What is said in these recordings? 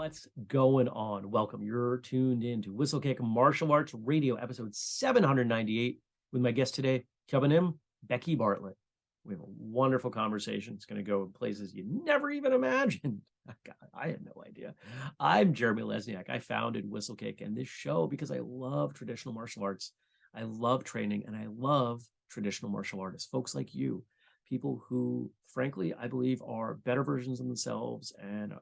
What's going on? Welcome. You're tuned in to Whistlekick Martial Arts Radio, episode 798, with my guest today, Kevin M. Becky Bartlett. We have a wonderful conversation. It's going to go in places you never even imagined. Ah, God, I had no idea. I'm Jeremy Lesniak. I founded Whistlekick and this show because I love traditional martial arts. I love training and I love traditional martial artists, folks like you, people who, frankly, I believe are better versions of themselves and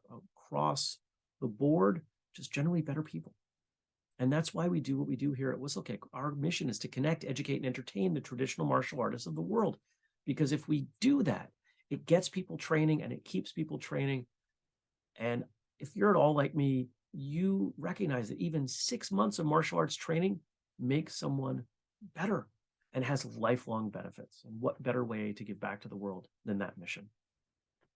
across the board, just generally better people. And that's why we do what we do here at Whistlekick. Our mission is to connect, educate, and entertain the traditional martial artists of the world. Because if we do that, it gets people training and it keeps people training. And if you're at all like me, you recognize that even six months of martial arts training makes someone better and has lifelong benefits. And what better way to give back to the world than that mission?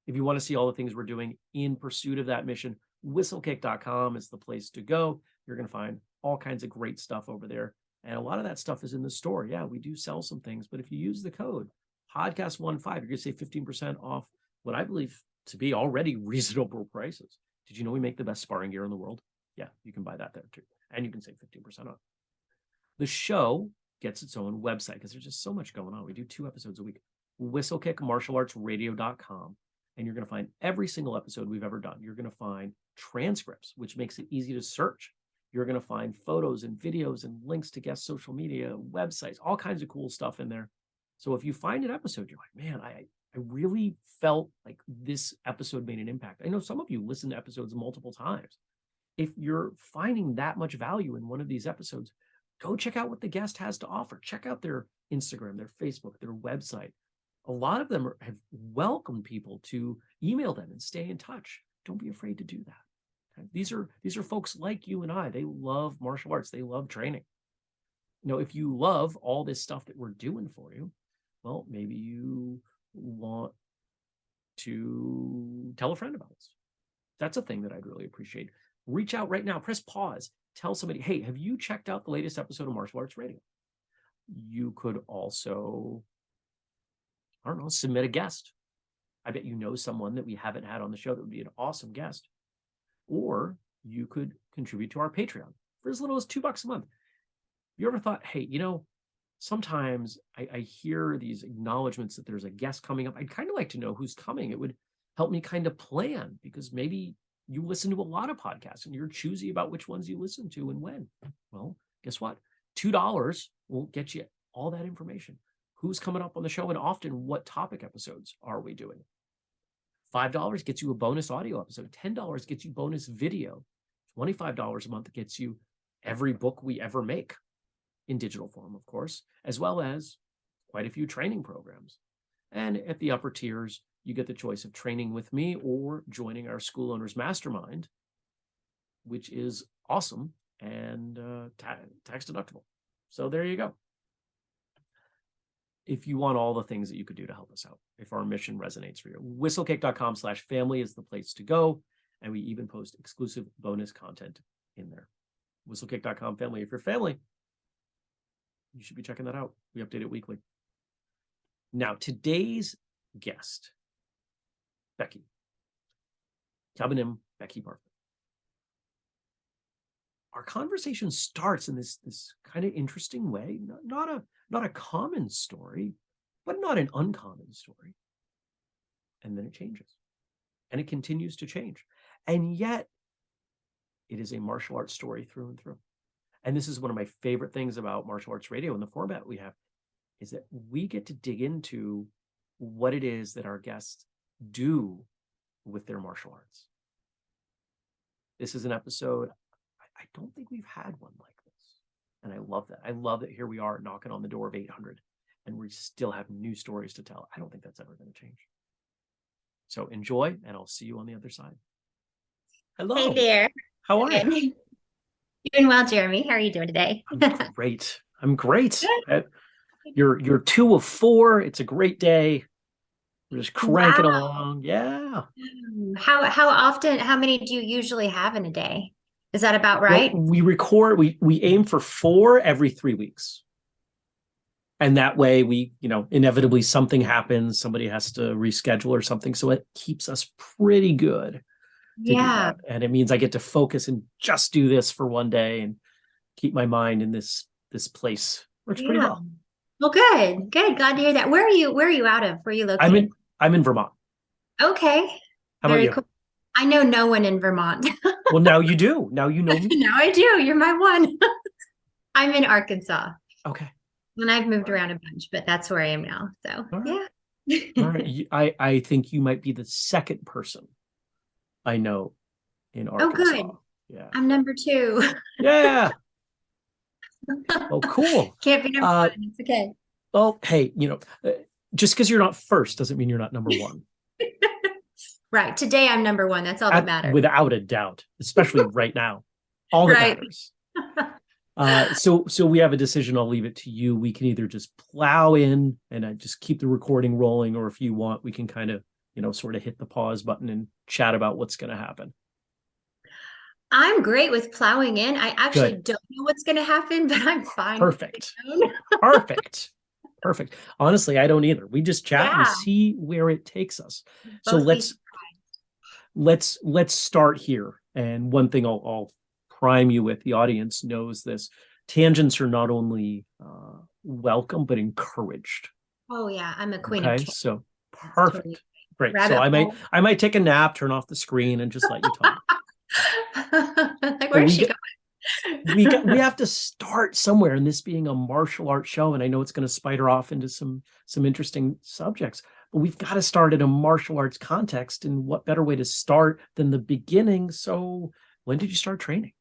If you want to see all the things we're doing in pursuit of that mission, whistlekick.com is the place to go. You're going to find all kinds of great stuff over there. And a lot of that stuff is in the store. Yeah, we do sell some things, but if you use the code podcast15, you're going to save 15% off what I believe to be already reasonable prices. Did you know we make the best sparring gear in the world? Yeah, you can buy that there too. And you can save 15% off. The show gets its own website because there's just so much going on. We do two episodes a week. Whistlekickmartialartsradio.com and you're going to find every single episode we've ever done. You're going to find transcripts, which makes it easy to search. You're going to find photos and videos and links to guest social media, websites, all kinds of cool stuff in there. So if you find an episode, you're like, man, I, I really felt like this episode made an impact. I know some of you listen to episodes multiple times. If you're finding that much value in one of these episodes, go check out what the guest has to offer. Check out their Instagram, their Facebook, their website a lot of them are, have welcomed people to email them and stay in touch. Don't be afraid to do that. Okay? These are these are folks like you and I. They love martial arts. They love training. You know, if you love all this stuff that we're doing for you, well, maybe you want to tell a friend about us. That's a thing that I'd really appreciate. Reach out right now, press pause, tell somebody, hey, have you checked out the latest episode of Martial Arts Radio? You could also I don't know, submit a guest. I bet you know someone that we haven't had on the show that would be an awesome guest. Or you could contribute to our Patreon for as little as two bucks a month. You ever thought, hey, you know, sometimes I, I hear these acknowledgments that there's a guest coming up. I'd kind of like to know who's coming. It would help me kind of plan because maybe you listen to a lot of podcasts and you're choosy about which ones you listen to and when. Well, guess what? $2 will get you all that information who's coming up on the show and often what topic episodes are we doing. $5 gets you a bonus audio episode. $10 gets you bonus video. $25 a month gets you every book we ever make in digital form, of course, as well as quite a few training programs. And at the upper tiers, you get the choice of training with me or joining our school owners mastermind, which is awesome and uh, ta tax deductible. So there you go if you want all the things that you could do to help us out, if our mission resonates for you. Whistlekick.com slash family is the place to go. And we even post exclusive bonus content in there. Whistlekick.com family. If you're family, you should be checking that out. We update it weekly. Now, today's guest, Becky. Kabanim Becky Bartlett. Our conversation starts in this, this kind of interesting way, not, not a not a common story, but not an uncommon story. And then it changes and it continues to change. And yet it is a martial arts story through and through. And this is one of my favorite things about martial arts radio and the format we have is that we get to dig into what it is that our guests do with their martial arts. This is an episode, I don't think we've had one like this. and I love that. I love that here we are knocking on the door of 800 and we still have new stories to tell. I don't think that's ever going to change. So enjoy, and I'll see you on the other side. Hello. Hey there. How are you? Doing well, Jeremy. How are you doing today? I'm great. I'm great. Uh, you're you're two of four. It's a great day. We're just cranking wow. along. Yeah. How how often? How many do you usually have in a day? Is that about right? Well, we record, we, we aim for four every three weeks. And that way we, you know, inevitably something happens, somebody has to reschedule or something. So it keeps us pretty good. Yeah. And it means I get to focus and just do this for one day and keep my mind in this this place. Works pretty well. Well, good, good. Glad to hear that. Where are you? Where are you out of? Where are you located? I'm in I'm in Vermont. Okay. How about you? cool. I know no one in Vermont. Well, now you do. Now you know me. now I do. You're my one. I'm in Arkansas. Okay. And I've moved around a bunch, but that's where I am now. So right. yeah. All right. I I think you might be the second person I know in Arkansas. Oh, good. Yeah. I'm number two. Yeah. Oh, cool. Can't be number Uh, one. It's okay. Well, hey, you know, uh, just because you're not first doesn't mean you're not number one. Right. Today I'm number one. That's all that At- matters. Without a doubt, especially right now. All that Right. matters. Uh, so so we have a decision. I'll leave it to you. We can either just plow in and I just keep the recording rolling, or if you want, we can kind of, you know, sort of hit the pause button and chat about what's going to happen. I'm great with plowing in. I actually Good. don't know what's going to happen, but I'm fine. Perfect. Perfect. Perfect. Honestly, I don't either. We just chat and see where it takes us. So Both be let's let's let's start here. And one thing I'll, I'll prime you with, the audience knows this. Tangents are not only uh, welcome but encouraged. Oh yeah, I'm a queen Okay, so totally perfect, great. Rabbit so I might hole. I might take a nap, turn off the screen, and just let you talk. like where's she going? we got, we have to start somewhere, and this being a martial arts show, and I know it's going to spider off into some some interesting subjects, but we've got to start in a martial arts context. And what better way to start than the beginning? So, when did you start training?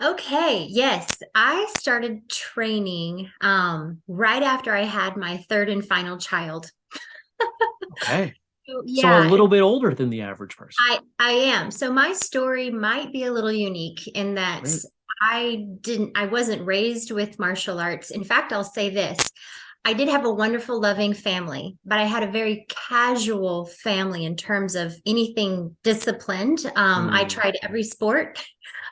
Okay, yes. I started training um right after I had my third and final child. Okay, So, so a little bit older than the average person. I I am. So my story might be a little unique in that Great. I didn't I wasn't raised with martial arts. In fact, I'll say this. I did have a wonderful loving family, but I had a very casual family in terms of anything disciplined. Um, I Mm. tried every sport.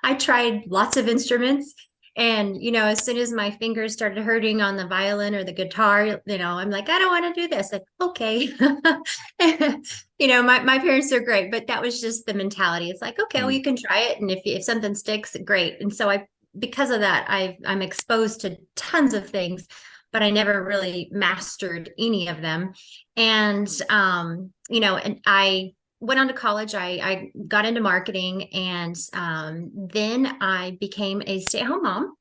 I tried lots of instruments. And, you know, as soon as my fingers started hurting on the violin or the guitar, you know, I'm like, I don't want to do this. Like, okay. you know, my, my parents are great, but that was just the mentality. It's like, okay, well, Mm. you can try it. And if, if something sticks, great. And so I, because of that, I I'm exposed to tons of things, but I never really mastered any of them. And, um, you know, and I, went on to college. I, I got into marketing and um, then i became a stay-at-home mom.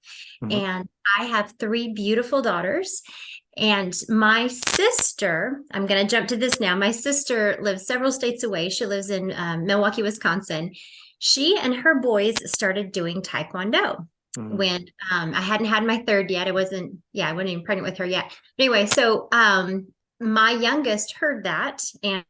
Mhm. and i have three beautiful daughters. And my sister i'm going to jump to this now. My sister lives several states away. She lives in um, milwaukee wisconsin. She and her boys started doing taekwondo Mm. when um, I hadn't had my third yet. I wasn't, yeah, I wasn't even pregnant with her yet. But anyway, so um, my youngest heard that and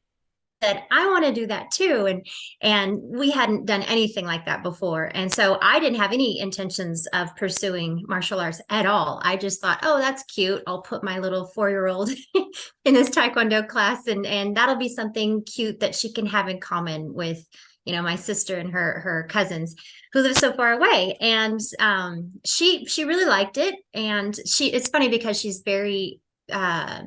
said, I want to do that too. And and we hadn't done anything like that before. And so I didn't have any intentions of pursuing martial arts at all. I just thought, oh, that's cute. I'll put my little four-year-old in this taekwondo class and and that'll be something cute that she can have in common with you know my sister and her her cousins who live so far away. And um she she really liked it. And she it's funny because she's very uh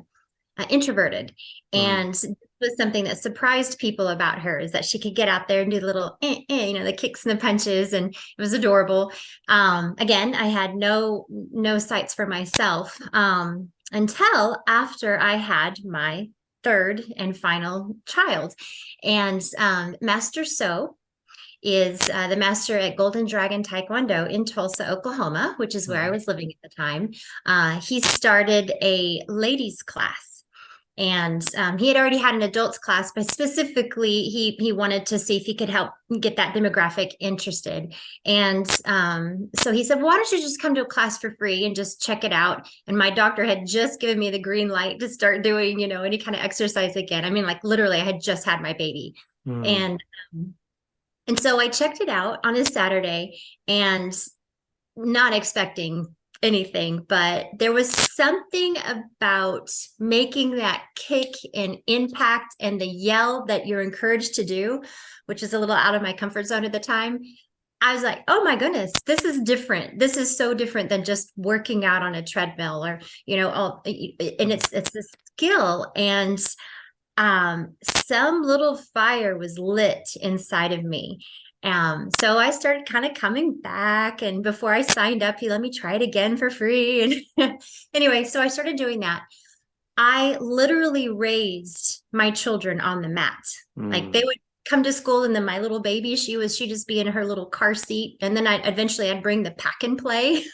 uh, introverted. Mhm. and this was something that surprised people about her is that she could get out there and do the little eh, eh, you know the kicks and the punches and it was adorable. Um again i had no no sights for myself um until after i had my third and final child and um, master so is uh, the master at Golden Dragon Taekwondo in Tulsa, Oklahoma, which is where I Mhm. was living at the time. Uh, he started a ladies' class. And um, he had already had an adults class, but specifically, he he wanted to see if he could help get that demographic interested. And um, so he said, "Why don't you just come to a class for free and just check it out?" And my doctor had just given me the green light to start doing, you know, any kind of exercise again. I mean, like literally, I had just had my baby, Mm. and um, and so I checked it out on a Saturday and not expecting anything, but there was something about making that kick and impact and the yell that you're encouraged to do, which is a little out of my comfort zone at the time. I was like, oh my goodness, this is different. This is so different than just working out on a treadmill or, you know, all, and it's it's this skill. And um, some little fire was lit inside of me. Um, so I started kind of coming back. And before I signed up, he let me try it again for free. And anyway, so I started doing that. I literally raised my children on the mat. Mm. Like they hmm. would come to school and then my little baby, she was, she'd just be in her little car seat. And then I eventually I'd bring the pack and play.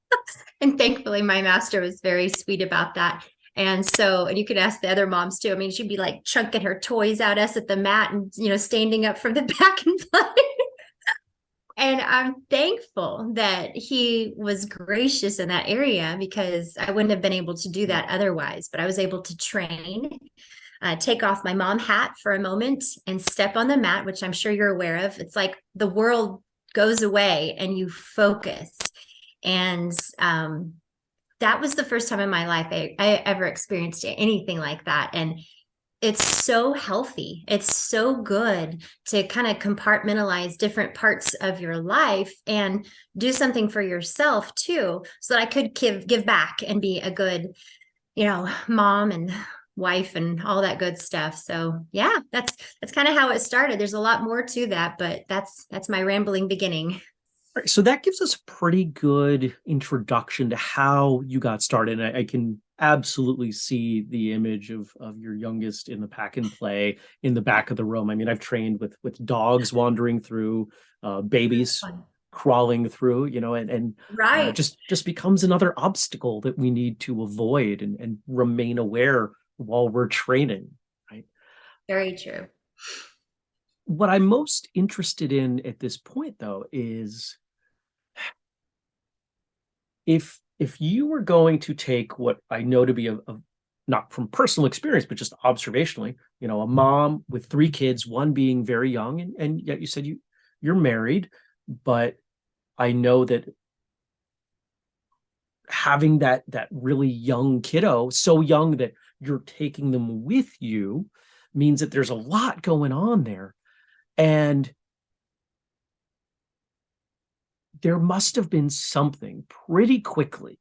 and thankfully my master was very sweet about that. And so, and you could ask the other moms too. I mean, she'd be like chunking her toys at us at the mat and, you know, standing up from the pack and play. and I'm thankful that he was gracious in that area because I wouldn't have been able to do that otherwise. But I was able to train, uh, take off my mom hat for a moment and step on the mat, which I'm sure you're aware of. It's like the world goes away and you focus. And um, that was the first time in my life I, I ever experienced anything like that. And it's so healthy. It's so good to kind of compartmentalize different parts of your life and do something for yourself too, so that I could give give back and be a good, you know, mom and wife and all that good stuff. So yeah, that's that's kind of how it started. There's a lot more to that, but that's that's my rambling beginning. Right, so that gives us a pretty good introduction to how you got started. And I, I, can absolutely see the image of of your youngest in the pack and play in the back of the room. I mean, I've trained with with dogs wandering through, uh, babies crawling through, you know, and and uh, right. Uh, just just becomes another obstacle that we need to avoid and and remain aware while we're training. Right. Very true what I'm most interested in at this point, though, is if if you were going to take what I know to be a, a not from personal experience, but just observationally, you know, a mom with three kids, one being very young, and, and yet you said you you're married, but I know that having that that really young kiddo, so young that you're taking them with you, means that there's a lot going on there. And there must have been something pretty quickly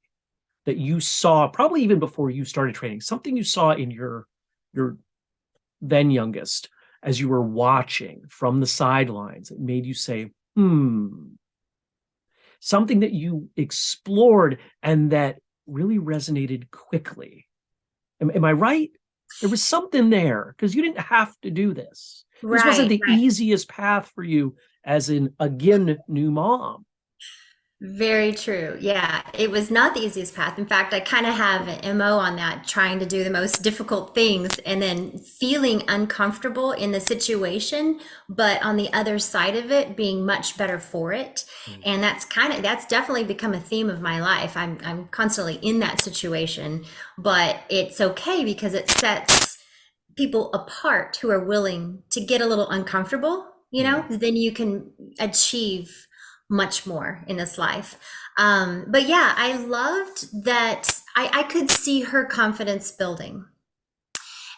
that you saw, probably even before you started training, something you saw in your your then youngest as you were watching from the sidelines that made you say, hmm, something that you explored and that really resonated quickly. Am, am I right? There was something there because you didn't have to do this. Right, this wasn't the right. easiest path for you as an, again, new mom. Very true. Yeah, it was not the easiest path. In fact, I kind of have an MO on that, trying to do the most difficult things and then feeling uncomfortable in the situation, but on the other side of it, being much better for it. Mm. And that's kind of that's definitely become a theme of my life. I'm I'm constantly in that situation, but it's okay because it sets people apart who are willing to get a little uncomfortable, you know, mm. then you can achieve much more in this life. Um, but yeah, I loved that I, I could see her confidence building.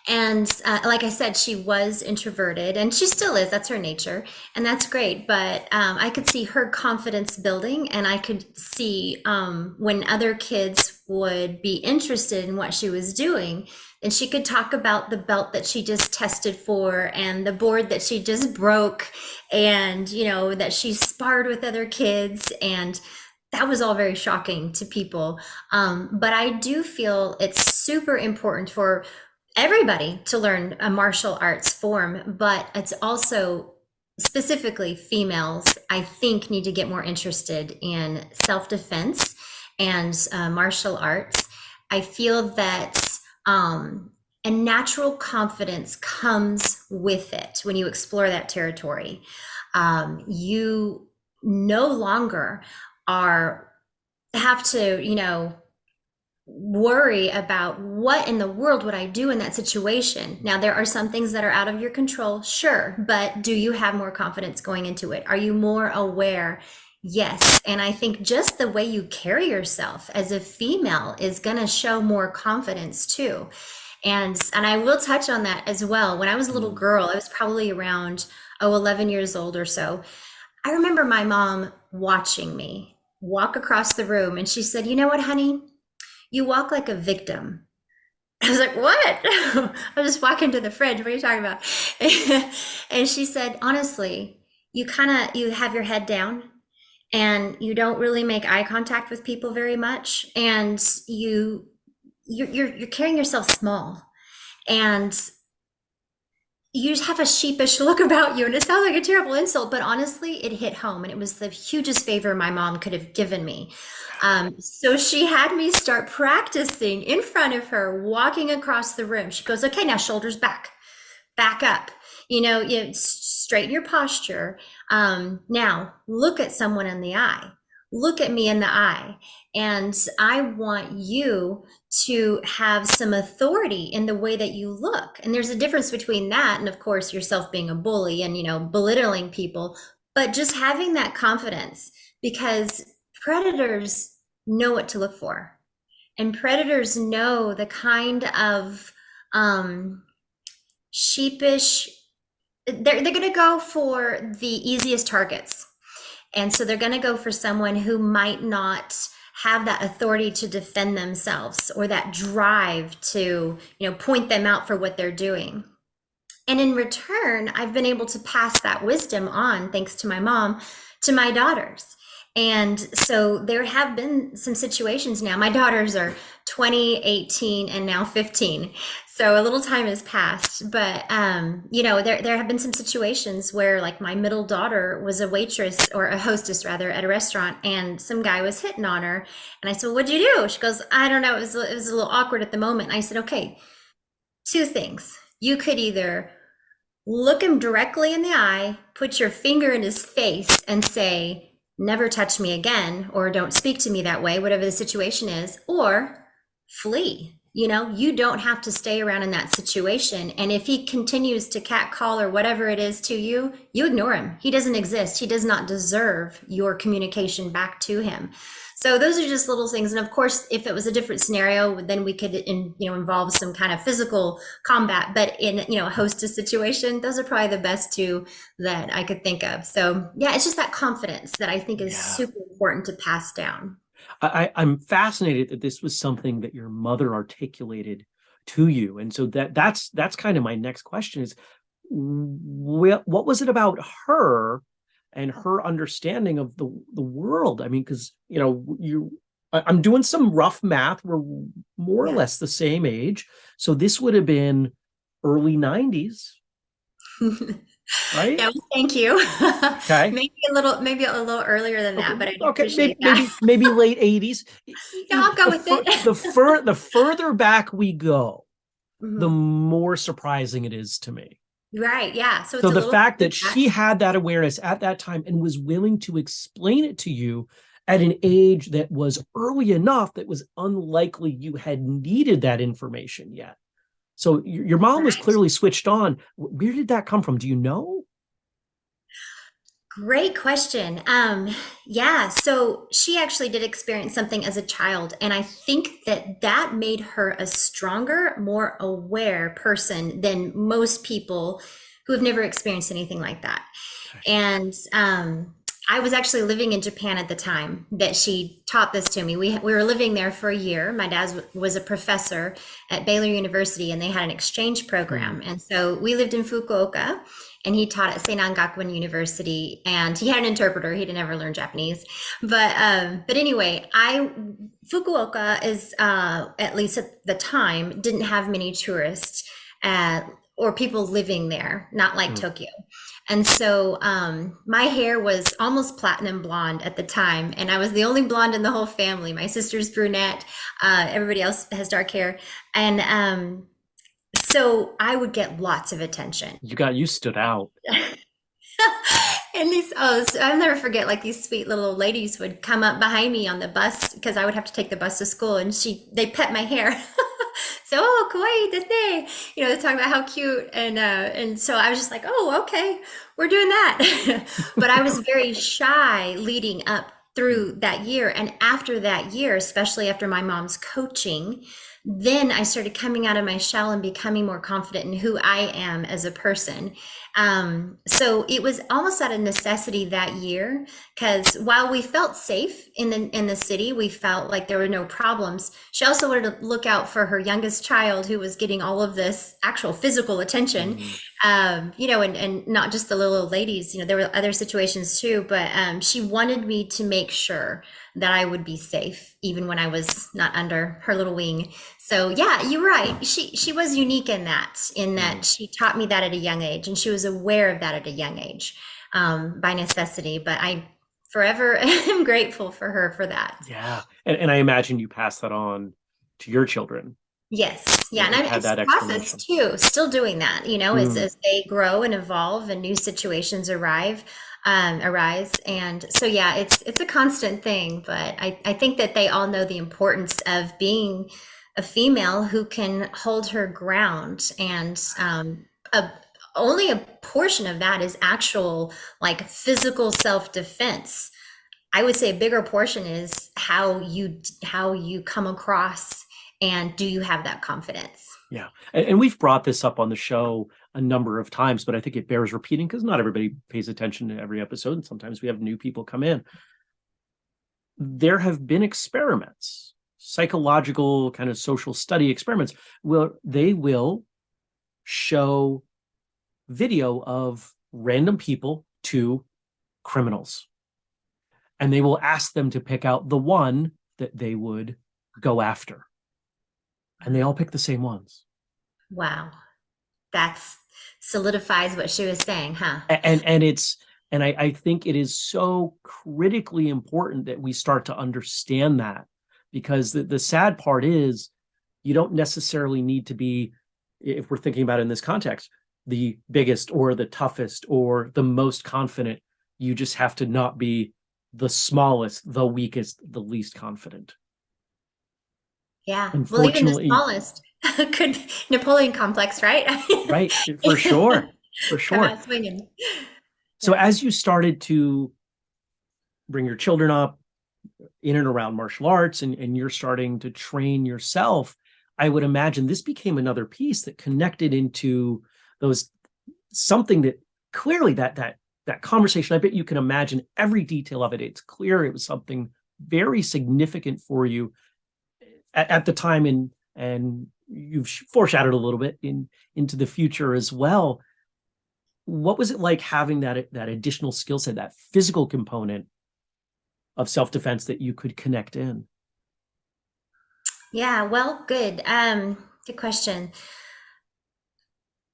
And uh, like I said, she was introverted and she still is. That's her nature. And that's great. But um, I could see her confidence building. And I could see um, when other kids would be interested in what she was doing, and she could talk about the belt that she just tested for and the board that she just broke and you know that she sparred with other kids. And that was all very shocking to people. Um, but i do feel it's super important for everybody to learn a martial arts form but it's also specifically females i think need to get more interested in self-defense and uh, martial arts. I feel that um, and natural confidence comes with it when you explore that territory. Um, you no longer are have to, you know, worry about what in the world would I do in that situation. Now, there are some things that are out of your control, sure, but do you have more confidence going into it? Are you more aware Yes. And I think just the way you carry yourself as a female is going to show more confidence too. And and I will touch on that as well. When I was a little mm. girl, I was probably around oh 11 years old or so. I remember my mom watching me walk across the room and she said, "You know what, honey? You walk like a victim. I was like, what? I just walk into the fridge. What are you talking about? and she said, honestly, you kind of you have your head down and you don't really make eye contact with people very much and you you're you're, you're carrying yourself small. And you have a sheepish look about you and it sounds like a terrible insult but honestly it hit home and it was the hugest favor my mom could have given me. Um, so she had me start practicing in front of her walking across the room. She goes okay now shoulders back. Back up. You know you straighten your posture um, now look at someone in the eye. Look at me in the eye. And i want you to have some authority in the way that you look. And there's a difference between that and of course yourself being a bully and you know belittling people. But just having that confidence because predators know what to look for. And predators know the kind of um sheepish they're, they're going to go for the easiest targets and so they're going to go for someone who might not have that authority to defend themselves or that drive to, you know, point them out for what they're doing. And in return, I've been able to pass that wisdom on, thanks to my mom, to my daughters. And so there have been some situations now. My daughters are 20, 18, and now 15. So a little time has passed, but um, you know, there there have been some situations where like my middle daughter was a waitress or a hostess rather at a restaurant and some guy was hitting on her. And I said, What'd you do? She goes, I don't know, it was it was a little awkward at the moment. And I said, Okay, two things. You could either look him directly in the eye, put your finger in his face, and say, never touch me again or don't speak to me that way, whatever the situation is, or flee. You know, you don't have to stay around in that situation. And if he continues to catcall or whatever it is to you, you ignore him. He doesn't exist. He does not deserve your communication back to him. So those are just little things. And of course, if it was a different scenario, then we could, in, you know, involve some kind of physical combat. But in, you know, a hostess situation, those are probably the best two that I could think of. So yeah, it's just that confidence that I think is yeah. super important to pass down. I, I'm fascinated that this was something that your mother articulated to you, and so that that's that's kind of my next question is, what was it about her and her understanding of the the world. I mean, because you know, you I'm doing some rough math. We're more or less the same age, so this would have been early '90s, right? Yeah, well, thank you. Okay, maybe a little, maybe a little earlier than that, okay. but I okay, maybe, maybe, maybe late '80s. Yeah, I'll go the with it. the fur the further back we go, mm-hmm. the more surprising it is to me. Right. Yeah. So, so the fact that she had that awareness at that time and was willing to explain it to you at an age that was early enough that was unlikely you had needed that information yet. So your, mom was clearly switched on. Where did that come from? Do you know? Great question. Um, yeah, so she actually did experience something as a child, and I think that that made her a stronger, more aware person than most people who have never experienced anything like that. And um, I was actually living in Japan at the time that she taught this to me. We we were living there for a year. My dad was a professor at Baylor University, and they had an exchange program, mm-hmm. and so we lived in Fukuoka and he taught at Seinan Gakuin University and he had an interpreter. He didn't ever learn Japanese. But um, but anyway, I Fukuoka is uh, at least at the time didn't have many tourists uh, or people living there, not like mm. Tokyo. And so um, my hair was almost platinum blonde at the time, and I was the only blonde in the whole family. My sister's brunette, uh, everybody else has dark hair, and um, so I would get lots of attention. You got you stood out. and these oh I'll never forget like these sweet little ladies would come up behind me on the bus because I would have to take the bus to school and she they pet my hair. so oh kawaii day. You know, they talk about how cute and uh and so I was just like, oh okay, we're doing that. but I was very shy leading up through that year. And after that year, especially after my mom's coaching, then I started coming out of my shell and becoming more confident in who I am as a person. Um, so it was almost out of necessity that year because while we felt safe in the in the city, we felt like there were no problems. She also wanted to look out for her youngest child who was getting all of this actual physical attention. Mm-hmm. Um, you know, and, and not just the little ladies, you know, there were other situations too, but um, she wanted me to make sure that I would be safe even when I was not under her little wing. So yeah, you're right. She she was unique in that, in that mm. she taught me that at a young age, and she was aware of that at a young age, um, by necessity. But I forever am grateful for her for that. Yeah, and, and I imagine you pass that on to your children. Yes, yeah, and, and I've had that process too. Still doing that, you know, mm. as as they grow and evolve and new situations arrive um, arise. And so, yeah, it's it's a constant thing. But I, I think that they all know the importance of being a female who can hold her ground and um, a, only a portion of that is actual like physical self-defense i would say a bigger portion is how you how you come across and do you have that confidence yeah and, and we've brought this up on the show a number of times, but I think it bears repeating because not everybody pays attention to every episode. And sometimes we have new people come in. There have been experiments, psychological kind of social study experiments, where they will show video of random people to criminals. And they will ask them to pick out the one that they would go after. And they all pick the same ones. Wow. That's solidifies what she was saying, huh? And and it's and I, I think it is so critically important that we start to understand that because the, the sad part is you don't necessarily need to be, if we're thinking about it in this context, the biggest or the toughest or the most confident. You just have to not be the smallest, the weakest, the least confident. Yeah. Well, even the smallest could Napoleon complex, right? right, for sure, for sure. Swinging. So as you started to bring your children up in and around martial arts, and, and you're starting to train yourself, I would imagine this became another piece that connected into those something that clearly that that that conversation. I bet you can imagine every detail of it. It's clear it was something very significant for you at, at the time, and and you've foreshadowed a little bit in into the future as well. What was it like having that that additional skill set, that physical component of self defense that you could connect in? Yeah, well, good. Um, good question.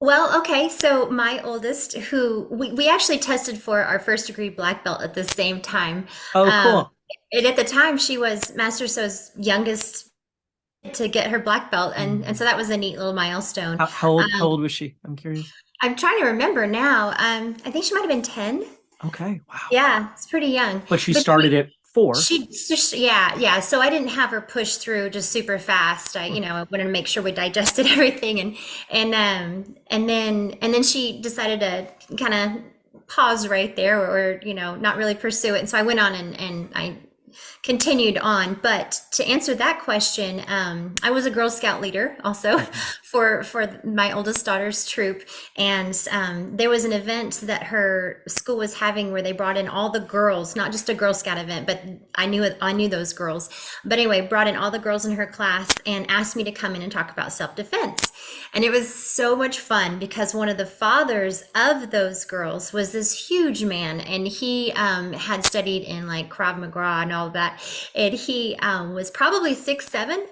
Well, okay. So my oldest, who we, we actually tested for our first degree black belt at the same time. Oh, cool. Um, and at the time, she was Master So's youngest to get her black belt and and so that was a neat little milestone. How, how old um, how old was she? I'm curious. I'm trying to remember now. Um i think she might have been 10 okay wow. Yeah it's pretty young. But she but started at four. she just yeah yeah so i didn't have her push through just super fast. I you know i wanted to make sure we digested everything and and um and then and then she decided to kind of pause right there or, or you know not really pursue it. And so i went on and and i continued on. But to answer that question, um, I was a Girl Scout leader also for for my oldest daughter's troop, and um, there was an event that her school was having where they brought in all the girls, not just a Girl Scout event, but I knew it, I knew those girls. But anyway, brought in all the girls in her class and asked me to come in and talk about self defense. And it was so much fun because one of the fathers of those girls was this huge man, and he um, had studied in like Krav Maga and all that. And he um, was probably six seven,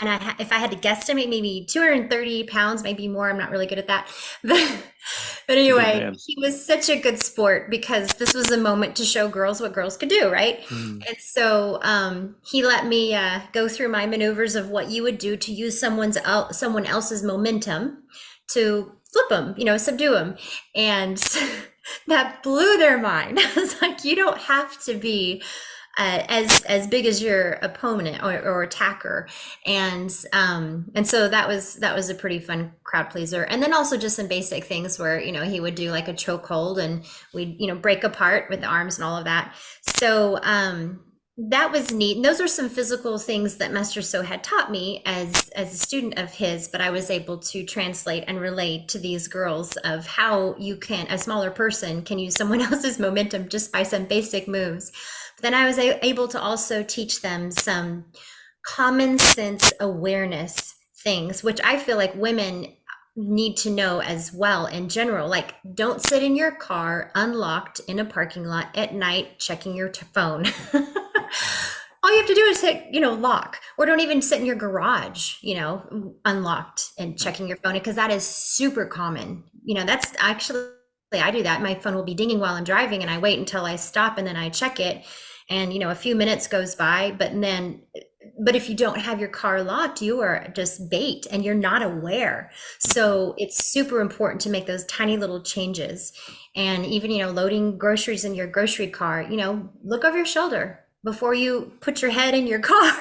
and I, if I had to guesstimate, maybe 230 pounds, maybe more. I'm not really good at that. But, but anyway, he was such a good sport because this was a moment to show girls what girls could do, right? Mm. And so um, he let me uh, go through my maneuvers of what you would do to use someone's someone else's momentum to flip them, you know, subdue them, and that blew their mind. I was like, you don't have to be uh, as as big as your opponent or, or attacker and um and so that was that was a pretty fun crowd pleaser and then also just some basic things where you know he would do like a chokehold and we'd you know break apart with the arms and all of that so um that was neat. And those are some physical things that Master So had taught me as as a student of his, but I was able to translate and relate to these girls of how you can a smaller person can use someone else's momentum just by some basic moves. Then I was able to also teach them some common sense awareness things, which I feel like women need to know as well in general. Like, don't sit in your car unlocked in a parking lot at night checking your phone. All you have to do is hit, you know, lock, or don't even sit in your garage, you know, unlocked and mm-hmm. checking your phone because that is super common. You know, that's actually I do that. My phone will be dinging while I'm driving, and I wait until I stop and then I check it. And you know, a few minutes goes by, but then but if you don't have your car locked, you are just bait and you're not aware. So it's super important to make those tiny little changes. And even, you know, loading groceries in your grocery car, you know, look over your shoulder before you put your head in your car.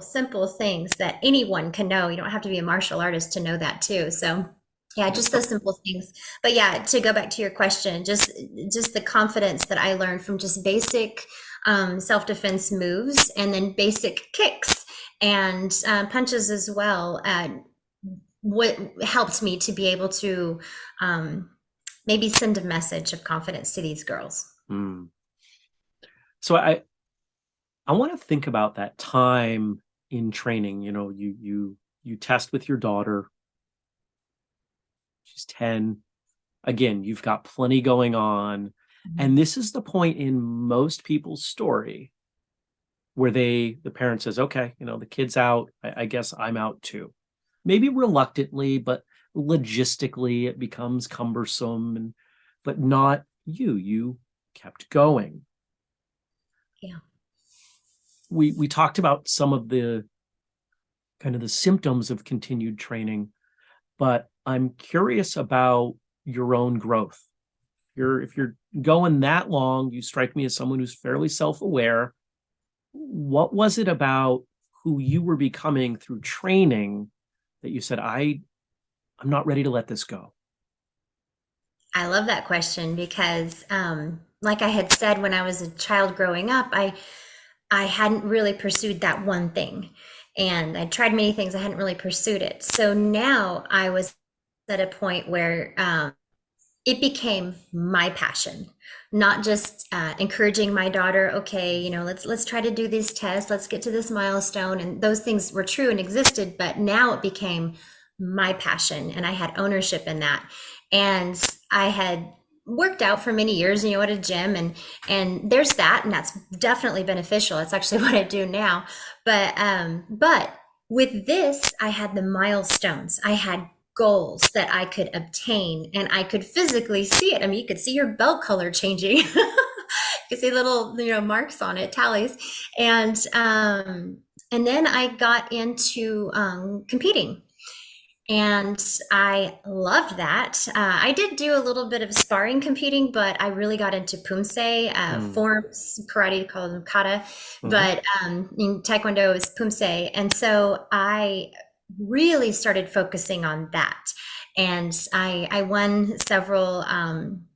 Simple things that anyone can know. You don't have to be a martial artist to know that too. So yeah just those simple things. But yeah to go back to your question just just the confidence that i learned from just basic um, self-defense moves and then basic kicks and uh, punches as well uh, what helped me to be able to um, maybe send a message of confidence to these girls. Mm. so i i want to think about that time in training. You know you you you test with your daughter she's 10 again you've got plenty going on. Mm-hmm. and this is the point in most people's story where they the parent says okay you know the kid's out. I, I guess i'm out too. Maybe reluctantly but logistically it becomes cumbersome and but not you. You kept going. Yeah. We we talked about some of the kind of the symptoms of continued training but I'm curious about your own growth. You're if you're going that long, you strike me as someone who's fairly self-aware. What was it about who you were becoming through training that you said, I I'm not ready to let this go? I love that question because um, like I had said when I was a child growing up, I I hadn't really pursued that one thing and I tried many things. I hadn't really pursued it. So now I was at a point where um, it became my passion not just uh, encouraging my daughter okay you know let's let's try to do these tests. Let's get to this milestone. And those things were true and existed but now it became my passion and i had ownership in that. And i had worked out for many years you know at a gym and and there's that and that's definitely beneficial. It's actually what i do now. But um but with this i had the milestones. I had goals that i could obtain and i could physically see it i mean you could see your belt color changing you could see little you know marks on it tallies and um and then i got into um competing and I loved that. Uh, I did do a little bit of sparring competing, but I really got into pumse uh, mm. forms, karate called them kata, mm-hmm. but um, in taekwondo is pumse, and so I really started focusing on that, and I I won several. Um,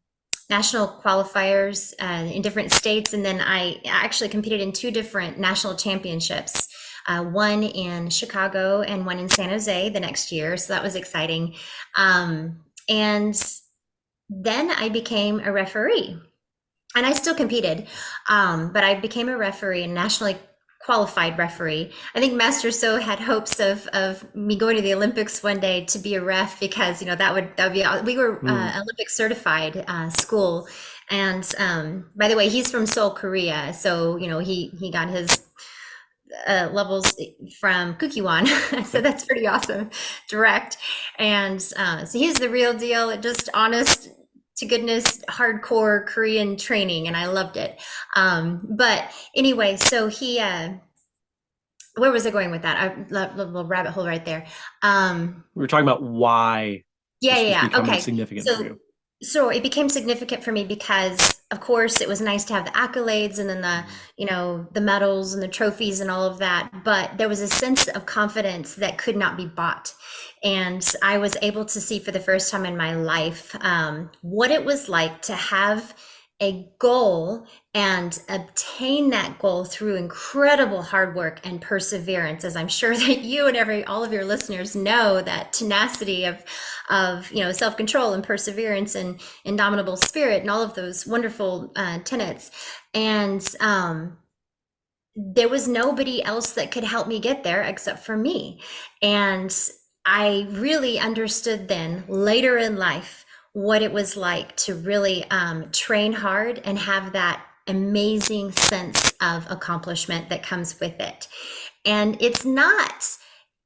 national qualifiers uh, in different states and then i actually competed in two different national championships uh, one in Chicago and one in San Jose the next year. So that was exciting. Um, and then I became a referee. And I still competed, um, but I became a referee, a nationally qualified referee. I think Master So had hopes of of me going to the Olympics one day to be a ref because you know that would that would be we were mm. uh, Olympic certified uh, school, and um, by the way, he's from Seoul, Korea, so you know he he got his uh, levels from Kukkiwon. so that's pretty awesome, direct. And uh, so he's the real deal, just honest to goodness, hardcore Korean training, and I loved it. Um, but anyway, so he, uh, where was I going with that? I love little rabbit hole right there. Um, we were talking about why. Yeah, yeah, okay. Significant so, for you so it became significant for me because of course it was nice to have the accolades and then the you know the medals and the trophies and all of that but there was a sense of confidence that could not be bought and i was able to see for the first time in my life um, what it was like to have a goal and obtain that goal through incredible hard work and perseverance as i'm sure that you and every all of your listeners know that tenacity of of you know self-control and perseverance and indomitable spirit and all of those wonderful uh, tenets. And um there was nobody else that could help me get there except for me. And i really understood then later in life what it was like to really um, train hard and have that amazing sense of accomplishment that comes with it. And it's not,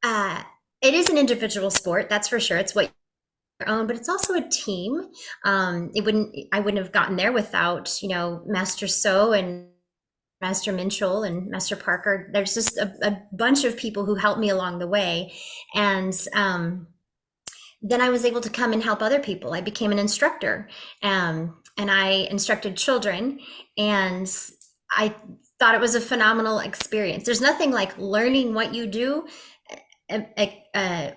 uh, it is an individual sport, that's for sure. It's what own, but it's also a team. Um, it wouldn't, I wouldn't have gotten there without, you know, Master So and Master Minchell and Master Parker. There's just a, a bunch of people who helped me along the way. And, um, then I was able to come and help other people. I became an instructor um, and I instructed children, and I thought it was a phenomenal experience. There's nothing like learning what you do, uh, uh,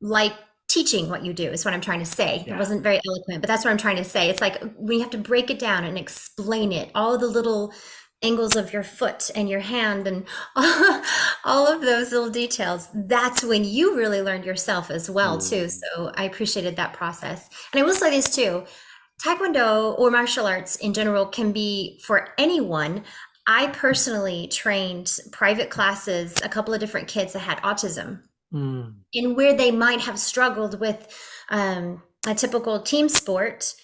like teaching what you do, is what I'm trying to say. Yeah. It wasn't very eloquent, but that's what I'm trying to say. It's like we have to break it down and explain it, all the little angles of your foot and your hand and all of those little details that's when you really learned yourself as well mm. too so i appreciated that process and i will say this too taekwondo or martial arts in general can be for anyone i personally trained private classes a couple of different kids that had autism mm. and where they might have struggled with um, a typical team sport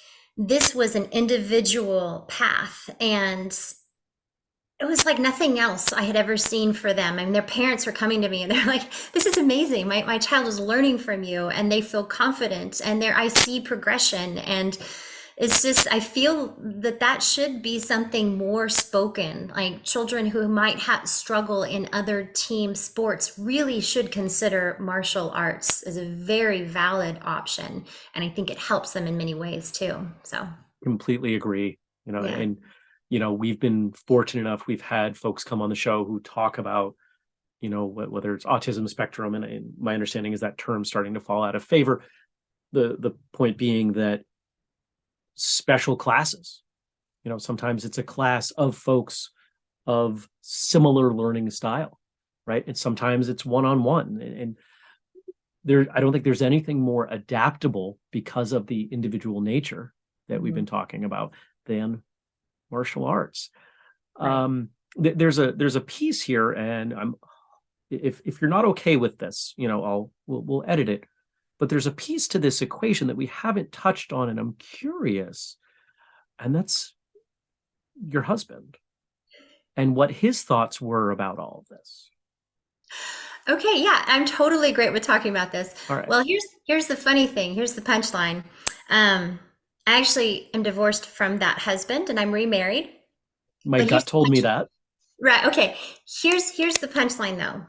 this was an individual path and it was like nothing else I had ever seen for them. I mean, their parents were coming to me and they're like, this is amazing. My, my child is learning from you and they feel confident and there I see progression. And it's just, I feel that that should be something more spoken. Like children who might have struggle in other team sports really should consider martial arts as a very valid option. And I think it helps them in many ways too. So completely agree. You know, yeah. and you know, we've been fortunate enough, we've had folks come on the show who talk about, you know, whether it's autism spectrum, and, and my understanding is that term starting to fall out of favor. The the point being that special classes, you know, sometimes it's a class of folks of similar learning style, right? And sometimes it's one-on-one. And, and there, I don't think there's anything more adaptable because of the individual nature that we've mm-hmm. been talking about than martial arts. Um, th there's a there's a piece here, and I'm if if you're not okay with this, you know, I'll we'll, we'll edit it. But there's a piece to this equation that we haven't touched on, and I'm curious, and that's your husband and what his thoughts were about all of this. Okay, yeah, I'm totally great with talking about this. Well, here's here's the funny thing. Here's the punchline. Um, I actually am divorced from that husband and I'm remarried. My gut told me that. Right. Okay. Here's here's the punchline though.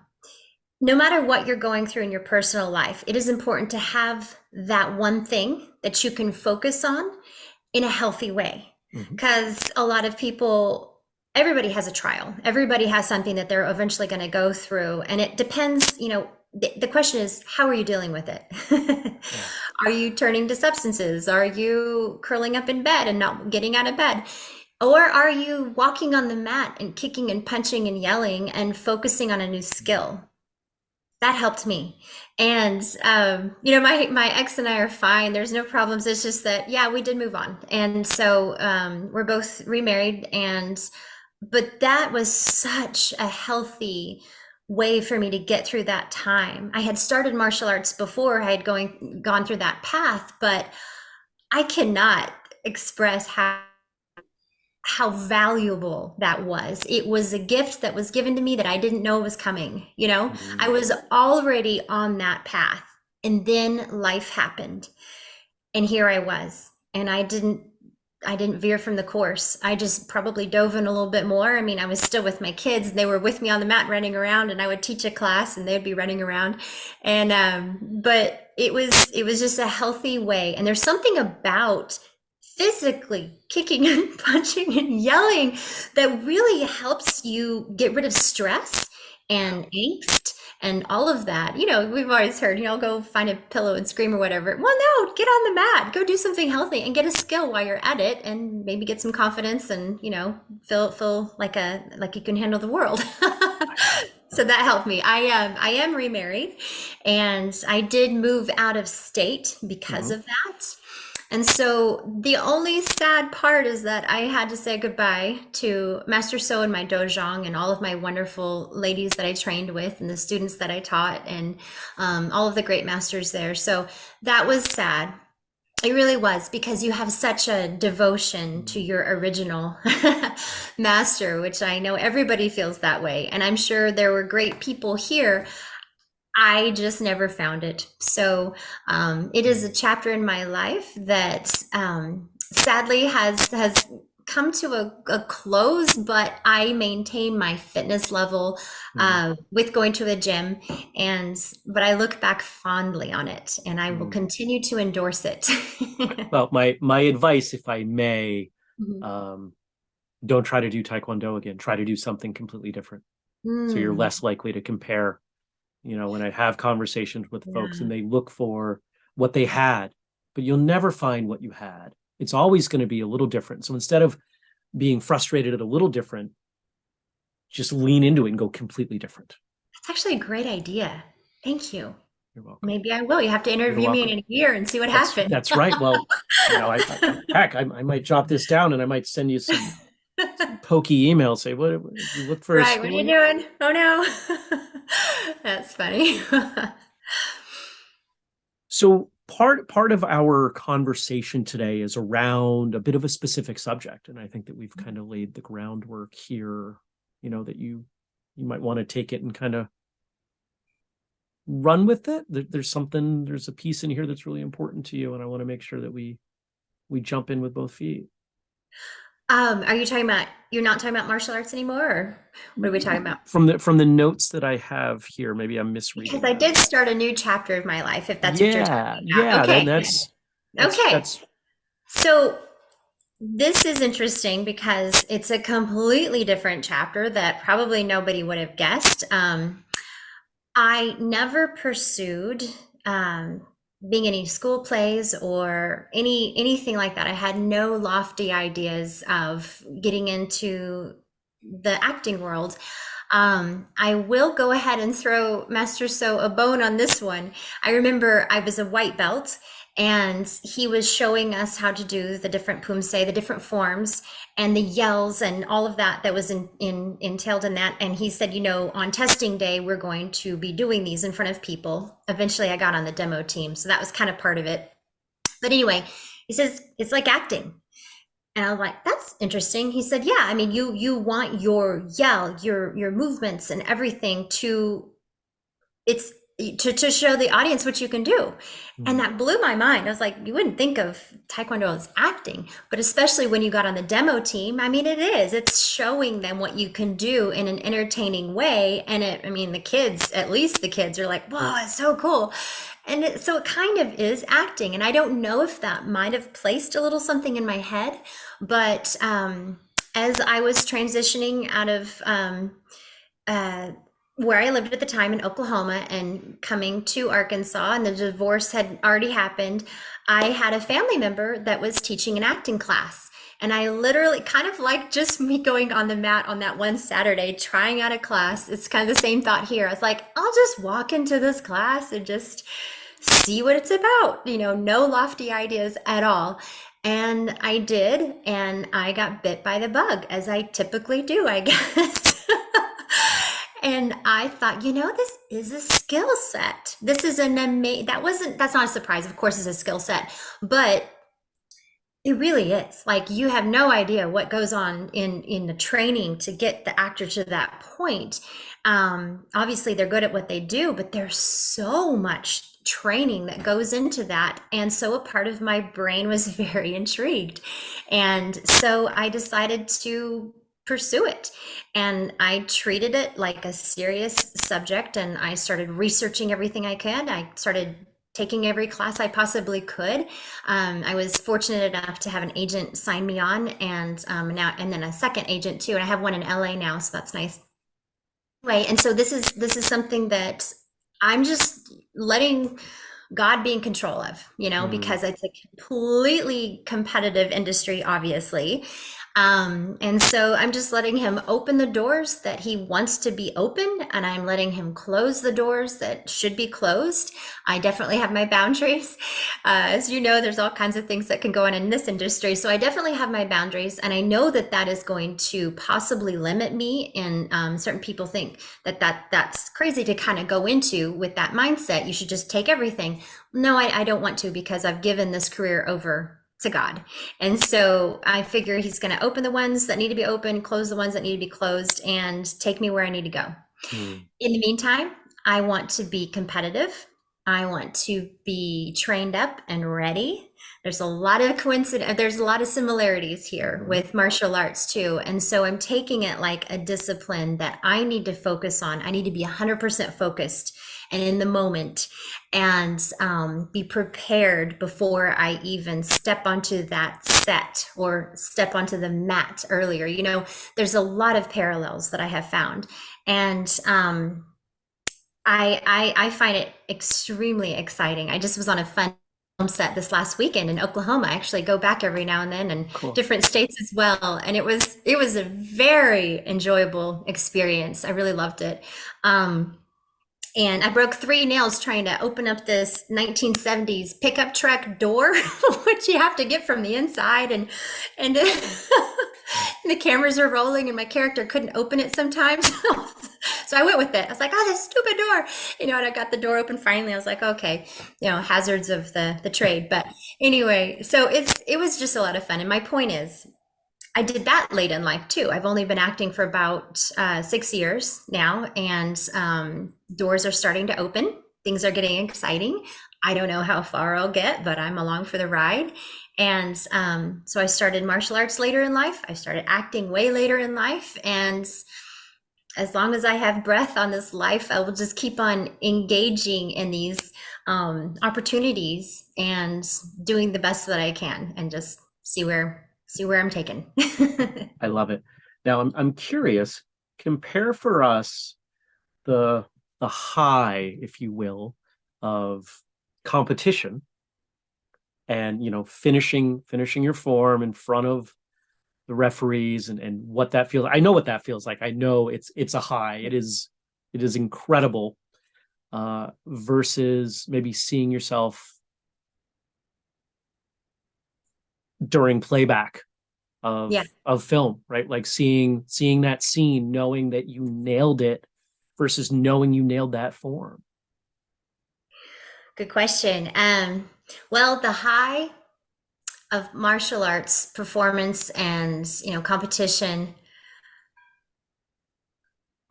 No matter what you're going through in your personal life, it is important to have that one thing that you can focus on in a healthy way. Because mm-hmm. a lot of people, everybody has a trial. Everybody has something that they're eventually going to go through. And it depends, you know, the, question is, how are you dealing with it? yeah. Are you turning to substances? Are you curling up in bed and not getting out of bed? Or are you walking on the mat and kicking and punching and yelling and focusing on a new skill? That helped me. And um, you know, my my ex and I are fine. There's no problems. It's just that yeah, we did move on. And so um, we're both remarried and but that was such a healthy way for me to get through that time. I had started martial arts before I had going gone through that path, but I cannot express how how valuable that was. It was a gift that was given to me that I didn't know was coming, you know? Mm-hmm. I was already on that path and then life happened. And here I was. And I didn't I didn't veer from the course. I just probably dove in a little bit more. I mean, I was still with my kids. And they were with me on the mat running around and I would teach a class and they'd be running around. And um but it was it was just a healthy way. And there's something about physically kicking and punching and yelling that really helps you get rid of stress and angst and all of that. You know, we've always heard, you know, go find a pillow and scream or whatever. Well, no, get on the mat, go do something healthy and get a skill while you're at it and maybe get some confidence and, you know, feel feel like a like you can handle the world. so that helped me. I am um, I am remarried and I did move out of state because mm-hmm. of that. And so the only sad part is that I had to say goodbye to Master So and my dojang and all of my wonderful ladies that I trained with and the students that I taught and um, all of the great masters there. So that was sad. It really was because you have such a devotion to your original master, which I know everybody feels that way. And I'm sure there were great people here. I just never found it. So um, it is a chapter in my life that um, sadly has has come to a, a, close, but I maintain my fitness level hmm. uh, with going to the gym. And but I look back fondly on it, and I will hmm. continue to endorse it. well, my my advice, if I may, mm-hmm. um, don't try to do Taekwondo again. Try to do something completely different, mm. so you're hmm. less likely to compare you know when i have conversations with yeah. folks and they look for what they had but you'll never find what you had it's always going to be a little different so instead of being frustrated at a little different just lean into it and go completely different that's actually a great idea thank you you're welcome. Maybe I will. You have to interview me in a year and see what that's, happens. That's right. Well, you know, I, I heck, I, I might jot this down and I might send you some pokey email say what you look for right what are you doing oh no that's funny. So part part of our conversation today is around a bit of a specific subject and i think that we've kind of laid the groundwork here you know that you you might want to take it and kind of run with it. There, there's something there's a piece in here that's really important to you and i want to make sure that we we jump in with both feet um, are you talking about you're not talking about martial arts anymore, or what are we talking about? From the from the notes that I have here, maybe I'm misreading. Because I did start a new chapter of my life, if that's yeah, what you're talking about. Yeah, okay. that's, that's okay. That's... So this is interesting because it's a completely different chapter that probably nobody would have guessed. Um, I never pursued um, being any school plays or any anything like that. I had no lofty ideas of getting into the acting world. Um, I will go ahead and throw Master So a bone on this one. I remember I was a white belt and he was showing us how to do the different pumse, the different forms, and the yells and all of that that was in, in entailed in that. And he said, you know, on testing day, we're going to be doing these in front of people. Eventually, I got on the demo team, so that was kind of part of it. But anyway, he says it's like acting. And I was like, that's interesting. He said, yeah, I mean, you you want your yell, your your movements and everything to it's to, to show the audience what you can do. Mm-hmm. And that blew my mind. I was like, you wouldn't think of Taekwondo as acting, but especially when you got on the demo team, I mean, it is. It's showing them what you can do in an entertaining way. And it, I mean, the kids, at least the kids, are like, whoa, it's so cool. And it, so it kind of is acting. And I don't know if that might have placed a little something in my head, but um, as I was transitioning out of um, uh, where I lived at the time in Oklahoma and coming to Arkansas, and the divorce had already happened, I had a family member that was teaching an acting class. And I literally kind of like just me going on the mat on that one Saturday, trying out a class. It's kind of the same thought here. I was like, I'll just walk into this class and just see what it's about, you know, no lofty ideas at all. And I did, and I got bit by the bug, as I typically do, I guess. I thought, you know, this is a skill set. This is an amazing, that wasn't, that's not a surprise. Of course, it's a skill set, but it really is. Like you have no idea what goes on in in the training to get the actor to that point. Um, obviously, they're good at what they do, but there's so much training that goes into that. And so a part of my brain was very intrigued. And so I decided to pursue it. And I treated it like a serious subject and I started researching everything I could. I started taking every class I possibly could. Um, I was fortunate enough to have an agent sign me on and um, now and then a second agent too. And I have one in LA now, so that's nice. Right. And so this is this is something that I'm just letting God be in control of, you know, Mm. because it's a completely competitive industry, obviously. Um, and so I'm just letting him open the doors that he wants to be open, and I'm letting him close the doors that should be closed. I definitely have my boundaries. Uh, as you know, there's all kinds of things that can go on in this industry. So I definitely have my boundaries, and I know that that is going to possibly limit me. And um, certain people think that, that that's crazy to kind of go into with that mindset. You should just take everything. No, I, I don't want to because I've given this career over to God. And so I figure he's going to open the ones that need to be open, close the ones that need to be closed, and take me where I need to go. Mm. In the meantime, I want to be competitive. I want to be trained up and ready. There's a lot of coincidence. There's a lot of similarities here Mhm. with martial arts too. And so I'm taking it like a discipline that I need to focus on. I need to be 100% focused and in the moment and um, be prepared before I even step onto that set or step onto the mat earlier. You know, there's a lot of parallels that I have found. And um, I, I I find it extremely exciting. I just was on a fun film set this last weekend in Oklahoma. I actually go back every now and then and Cool. different states as well. And it was it was a very enjoyable experience. I really loved it. Um, and I broke three nails trying to open up this 1970s pickup truck door, which you have to get from the inside, and and, the cameras are rolling, and my character couldn't open it sometimes. so I went with it. I was like, "Oh, this stupid door," you know. And I got the door open finally. I was like, "Okay," you know, hazards of the the trade. But anyway, so it's it was just a lot of fun. And my point is, I did that late in life too. I've only been acting for about uh, six years now, and um, doors are starting to open. Things are getting exciting. I don't know how far I'll get, but I'm along for the ride. And um, so I started martial arts later in life. I started acting way later in life. And as long as I have breath on this life, I will just keep on engaging in these um, opportunities and doing the best that I can and just see where see where I'm taken. I love it. Now I'm I'm curious, compare for us the the high, if you will, of competition and you know finishing finishing your form in front of the referees and and what that feels I know what that feels like. I know it's it's a high. It is it is incredible uh versus maybe seeing yourself during playback of Yeah. of film, right? Like seeing seeing that scene, knowing that you nailed it versus knowing you nailed that form. Good question. Um, well, the high of martial arts performance and you know competition,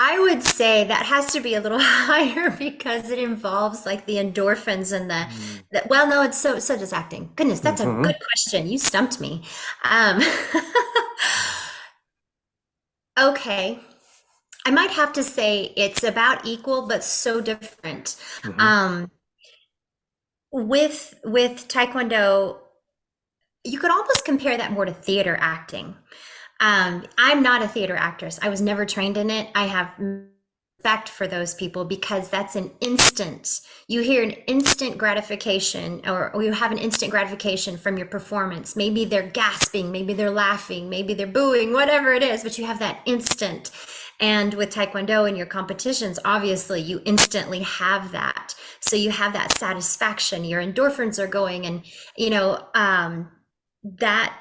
I would say that has to be a little higher because it involves like the endorphins and the, Mm. the well, no, it's so so does acting. Goodness, that's Mhm. a good question. You stumped me. Um, okay. I might have to say it's about equal, but so different. Mhm. Um, with with Taekwondo, you could almost compare that more to theater acting. Um, I'm not a theater actress. I was never trained in it. I have respect for those people because that's an instant. You hear an instant gratification, or, you have an instant gratification from your performance. Maybe they're gasping, maybe they're laughing, maybe they're booing, whatever it is, but you have that instant. And with Taekwondo and your competitions, obviously you instantly have that. So you have that satisfaction. Your endorphins are going, and you know um, that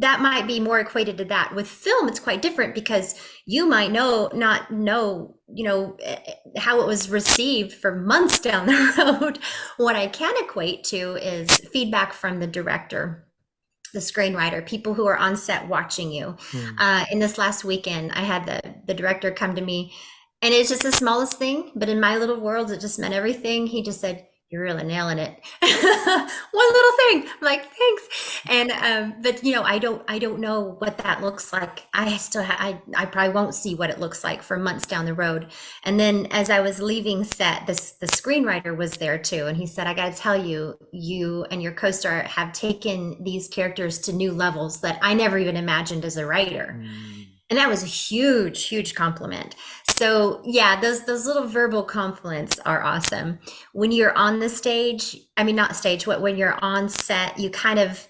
that might be more equated to that. With film, it's quite different because you might know not know you know eh, how it was received for months down the road. what I can equate to is feedback from the director the screenwriter, people who are on set watching you. Mm. Uh, in this last weekend, I had the the director come to me, and it's just the smallest thing, but in my little world, it just meant everything. He just said, "You're really nailing it." One little thing, I'm like thanks. And um, but you know, I don't I don't know what that looks like. I still ha- I I probably won't see what it looks like for months down the road. And then as I was leaving set, this the screenwriter was there too, and he said, "I got to tell you, you and your co-star have taken these characters to new levels that I never even imagined as a writer." Mm. And that was a huge, huge compliment. So yeah, those those little verbal compliments are awesome. When you're on the stage, I mean not stage, what when you're on set, you kind of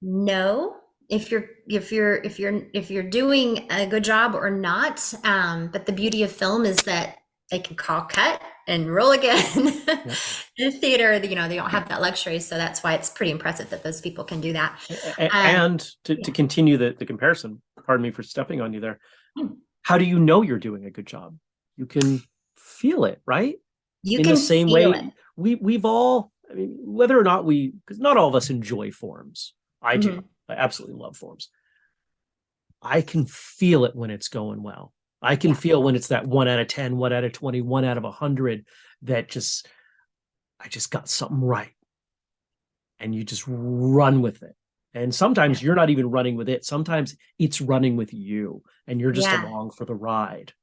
know if you're if you're if you're if you're doing a good job or not. Um, but the beauty of film is that they can call cut and roll again. In theater, you know, they don't have that luxury, so that's why it's pretty impressive that those people can do that. Um, and to, yeah. to continue the, the comparison, pardon me for stepping on you there. Hmm. How do you know you're doing a good job? You can feel it, right? You In can the same way it. we we've all I mean, whether or not we because not all of us enjoy forms. I do. Mm-hmm. I absolutely love forms. I can feel it when it's going well. I can yeah. feel when it's that one out of 10, one out of 20, one out of 100 that just, I just got something right. And you just run with it. And sometimes yeah. you're not even running with it. Sometimes it's running with you and you're just yeah. along for the ride.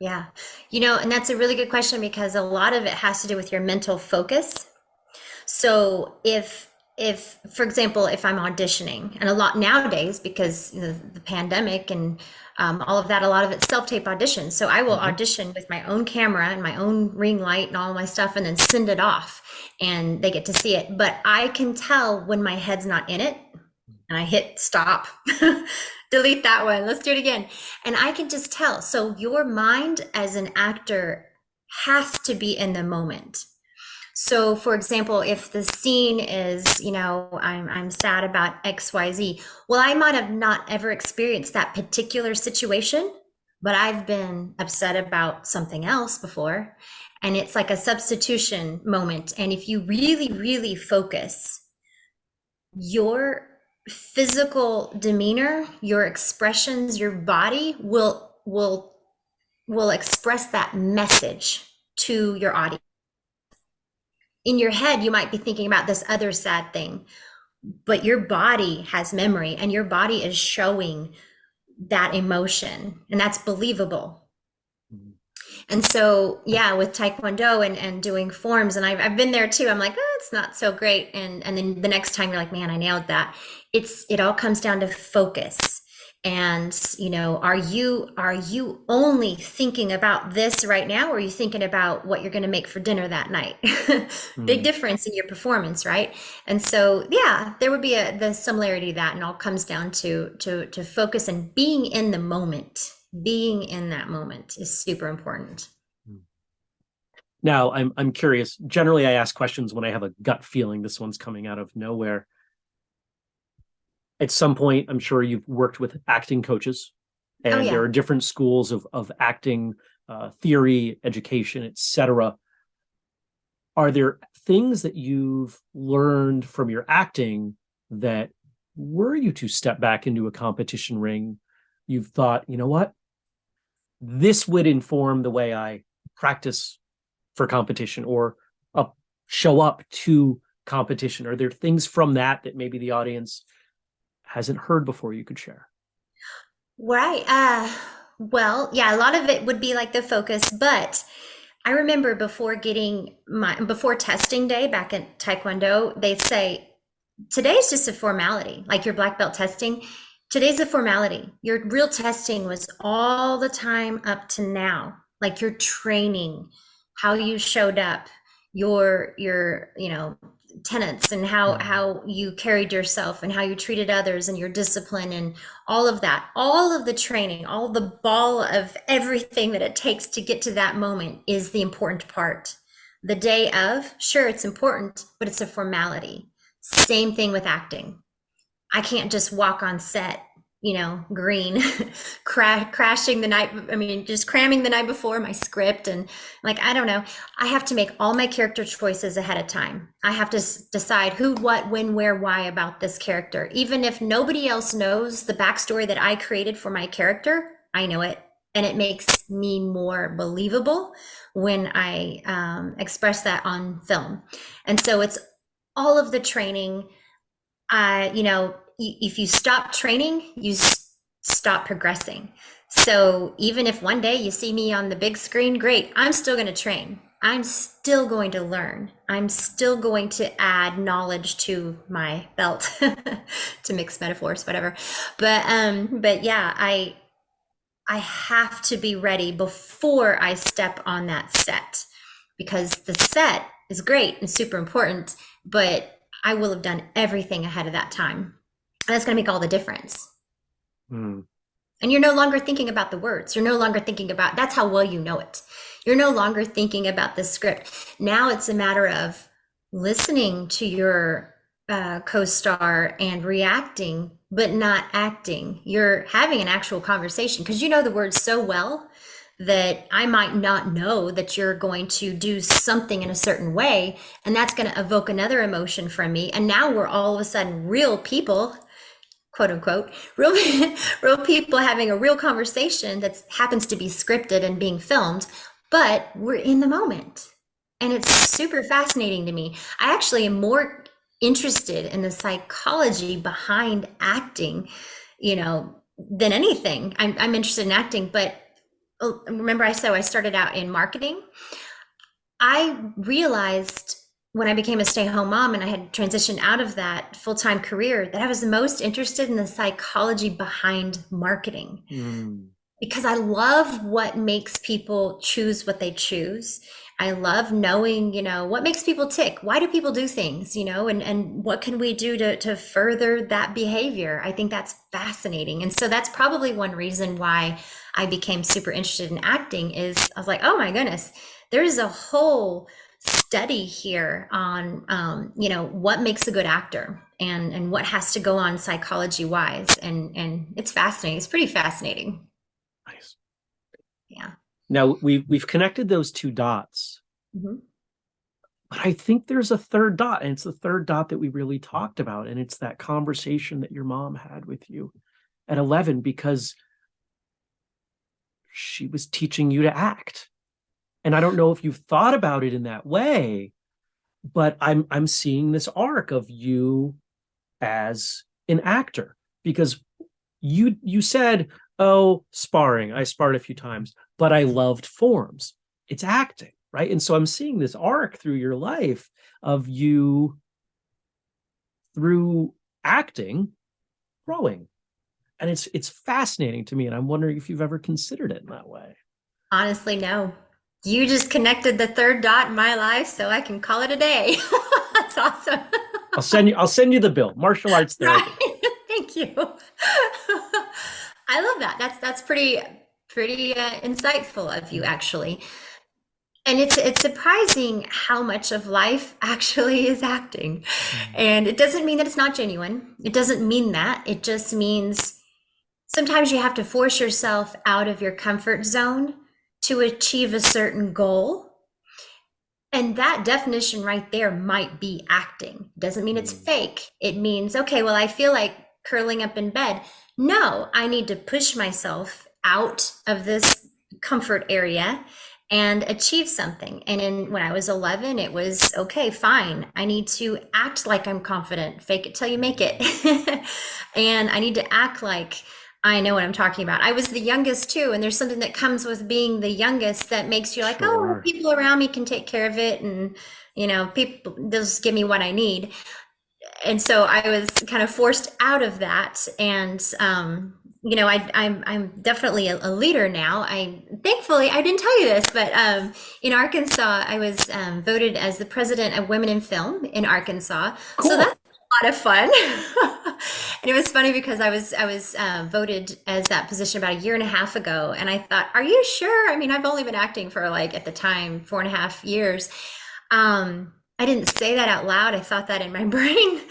Yeah. You know, and that's a really good question because a lot of it has to do with your mental focus. So if if for example if i'm auditioning and a lot nowadays because you know, the pandemic and um, all of that a lot of it's self-tape auditions so i will mm-hmm. audition with my own camera and my own ring light and all my stuff and then send it off and they get to see it but i can tell when my head's not in it and i hit stop. Delete that one. Let's do it again. And i can just tell. So your mind as an actor has to be in the moment. So, for example, if the scene is, you know, I'm, I'm sad about XYZ, well, I might have not ever experienced that particular situation, but I've been upset about something else before. And it's like a substitution moment. And if you really, really focus, your physical demeanor, your expressions, your body will, will, will express that message to your audience in your head, you might be thinking about this other sad thing, but your body has memory and your body is showing that emotion, and that's believable. And so, yeah, with Taekwondo and, and doing forms, and I've, I've been there too. I'm like, oh, it's not so great. And, and then the next time you're like, man, I nailed that. It's, it all comes down to focus and you know are you are you only thinking about this right now or are you thinking about what you're going to make for dinner that night mm. big difference in your performance right and so yeah there would be a the similarity that and all comes down to to to focus and being in the moment being in that moment is super important hmm. now i'm i'm curious generally i ask questions when i have a gut feeling this one's coming out of nowhere at some point, I'm sure you've worked with acting coaches, oh, and oh, yeah. there are different schools of of acting uh, theory, education, etc. Are there things that you've learned from your acting that were you to step back into a competition ring, you've thought, you know what, this would inform the way I practice for competition or show up to competition? Are there things from that that maybe the audience hasn't heard before you could share? Right. Uh, well, yeah, a lot of it would be like the focus, but I remember before getting my before testing day back at Taekwondo, they say today's just a formality, like your black belt testing. Today's a formality. Your real testing was all the time up to now, like your training, how you showed up, your your you know tenets and how mm-hmm. how you carried yourself and how you treated others and your discipline and all of that. All of the training all the ball of everything that it takes to get to that moment is the important part. The day of sure it's important but it's a formality. Same thing with acting i can't just walk on set you know, green, cra- crashing the night. I mean, just cramming the night before my script. And like, I don't know. I have to make all my character choices ahead of time. I have to s- decide who, what, when, where, why about this character. Even if nobody else knows the backstory that I created for my character, I know it. And it makes me more believable when I um, express that on film. And so it's all of the training. I, you know, if you stop training, you stop progressing. So even if one day you see me on the big screen, great, I'm still going to train. I'm still going to learn. I'm still going to add knowledge to my belt to mix metaphors, whatever. But um, but yeah, I I have to be ready before I step on that set because the set is great and super important, but I will have done everything ahead of that time. And that's going to make all the difference. Hmm. And you're no longer thinking about the words. You're no longer thinking about that's how well you know it. You're no longer thinking about the script. Now it's a matter of listening to your uh, co star and reacting, but not acting. You're having an actual conversation because you know the words so well that I might not know that you're going to do something in a certain way. And that's going to evoke another emotion from me. And now we're all of a sudden real people quote unquote real real people having a real conversation that happens to be scripted and being filmed but we're in the moment and it's super fascinating to me i actually am more interested in the psychology behind acting you know than anything i'm, I'm interested in acting but remember i said i started out in marketing i realized when I became a stay home mom and I had transitioned out of that full time career, that I was the most interested in the psychology behind marketing. Mm. Because I love what makes people choose what they choose. I love knowing, you know, what makes people tick. Why do people do things, you know, and, and what can we do to, to further that behavior? I think that's fascinating. And so that's probably one reason why I became super interested in acting is I was like, oh my goodness, there's a whole study here on um, you know what makes a good actor and and what has to go on psychology wise and and it's fascinating it's pretty fascinating now we've we've connected those two dots mm-hmm. but i think there's a third dot and it's the third dot that we really talked about and it's that conversation that your mom had with you at 11 because she was teaching you to act and I don't know if you've thought about it in that way, but I'm I'm seeing this arc of you as an actor because you you said, "Oh, sparring. I sparred a few times, but I loved forms." It's acting, right? And so I'm seeing this arc through your life of you through acting growing. And it's it's fascinating to me and I'm wondering if you've ever considered it in that way. Honestly, no you just connected the third dot in my life, so I can call it a day. That's awesome. I'll send you. I'll send you the bill. Martial arts therapy. Right. Thank you. I love that. That's that's pretty pretty uh, insightful of you, actually. And it's it's surprising how much of life actually is acting, mm-hmm. and it doesn't mean that it's not genuine. It doesn't mean that. It just means sometimes you have to force yourself out of your comfort zone to achieve a certain goal. And that definition right there might be acting. Doesn't mean it's mm. fake. It means, okay, well, I feel like curling up in bed. No, I need to push myself out of this comfort area and achieve something. And in when I was 11, it was okay, fine. I need to act like I'm confident, fake it till you make it. and I need to act like I know what I'm talking about. I was the youngest too, and there's something that comes with being the youngest that makes you like, oh, sure. oh, people around me can take care of it, and you know, people just give me what I need. And so I was kind of forced out of that, and um, you know, I, I'm, I'm definitely a, a, leader now. I thankfully I didn't tell you this, but um, in Arkansas, I was um, voted as the president of Women in Film in Arkansas. Cool. So that's a lot of fun. and it was funny because I was I was uh, voted as that position about a year and a half ago, and I thought, "Are you sure?" I mean, I've only been acting for like at the time four and a half years. Um, I didn't say that out loud. I thought that in my brain,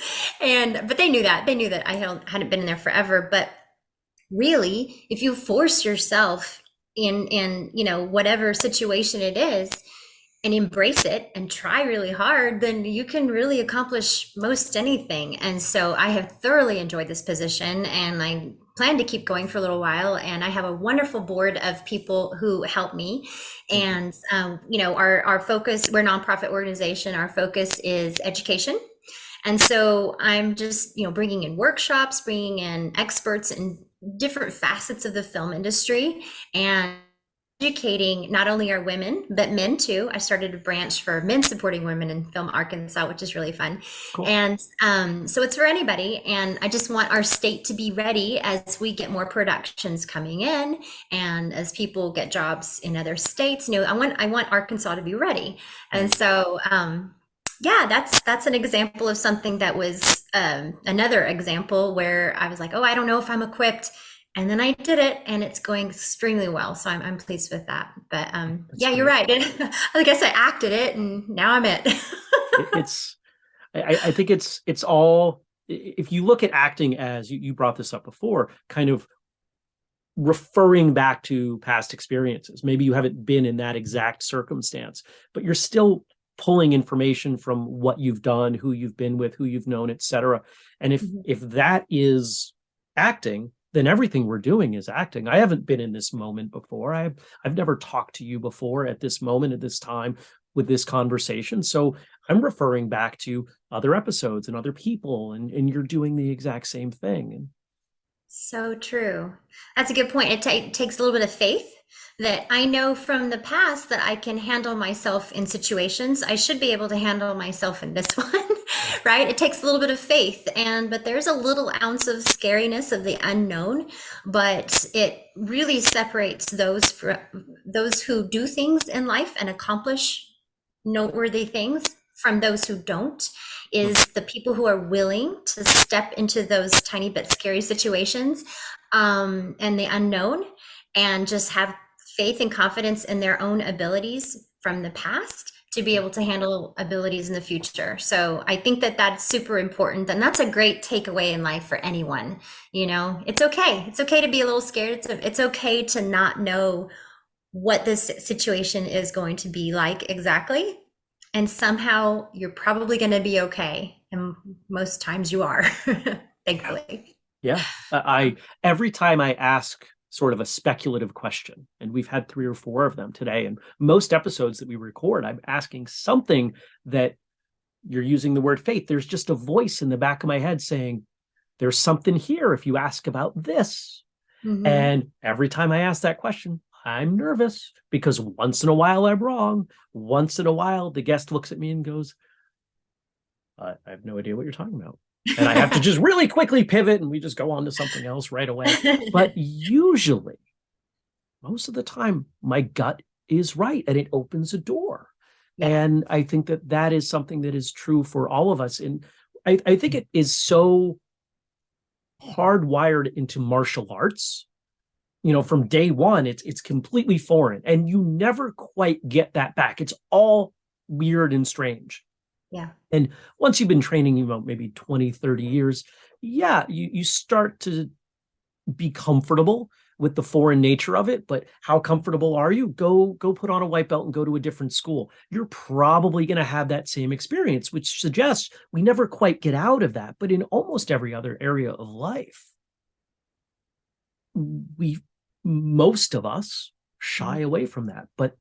and but they knew that they knew that I hadn't been in there forever. But really, if you force yourself in in you know whatever situation it is and embrace it and try really hard, then you can really accomplish most anything. And so I have thoroughly enjoyed this position and I plan to keep going for a little while. And I have a wonderful board of people who help me. And, um, you know, our, our focus, we're a nonprofit organization, our focus is education. And so I'm just, you know, bringing in workshops, bringing in experts in different facets of the film industry and educating not only our women but men too. I started a branch for men supporting women in film arkansas which is really fun. Cool. and um, so it's for anybody and i just want our state to be ready as we get more productions coming in and as people get jobs in other states. You know i want i want arkansas to be ready. And so um, yeah that's that's an example of something that was um, another example where i was like oh i don't know if i'm equipped and then I did it and it's going extremely well. So I'm, I'm pleased with that. But um, yeah, great. you're right. I guess I acted it and now I'm it. it's, I, I, think it's, it's all, if you look at acting as you, you brought this up before, kind of referring back to past experiences. Maybe you haven't been in that exact circumstance, but you're still pulling information from what you've done, who you've been with, who you've known, et cetera. And if, mm -hmm. if that is acting, then everything we're doing is acting. I haven't been in this moment before. I've I've never talked to you before at this moment at this time with this conversation. So I'm referring back to other episodes and other people and, and you're doing the exact same thing. And so true. That's a good point. It takes a little bit of faith that I know from the past that I can handle myself in situations. I should be able to handle myself in this one, right? It takes a little bit of faith and but there's a little ounce of scariness of the unknown, but it really separates those for those who do things in life and accomplish noteworthy things from those who don't is the people who are willing to step into those tiny bit scary situations um, and the unknown and just have faith and confidence in their own abilities from the past to be able to handle abilities in the future. So I think that that's super important. And that's a great takeaway in life for anyone. You know, it's okay. It's okay to be a little scared. It's, it's okay to not know what this situation is going to be like exactly. And somehow you're probably going to be okay. And most times you are, thankfully. Yeah. I, every time I ask sort of a speculative question. And we've had three or four of them today. And most episodes that we record, I'm asking something that you're using the word faith. There's just a voice in the back of my head saying, there's something here if you ask about this. Mm -hmm. And every time I ask that question, I'm nervous because once in a while I'm wrong. Once in a while, the guest looks at me and goes, I have no idea what you're talking about and I have to just really quickly pivot and we just go on to something else right away. But usually, most of the time, my gut is right and it opens a door. And I think that that is something that is true for all of us. And I, I think it is so hardwired into martial arts. You know, from day one, it's it's completely foreign and you never quite get that back. It's all weird and strange. Yeah. And once you've been training, you know, maybe 20, 30 years, yeah, you, you start to be comfortable with the foreign nature of it, but how comfortable are you? Go go put on a white belt and go to a different school. You're probably going to have that same experience, which suggests we never quite get out of that. But in almost every other area of life, we most of us shy mm-hmm. away from that. But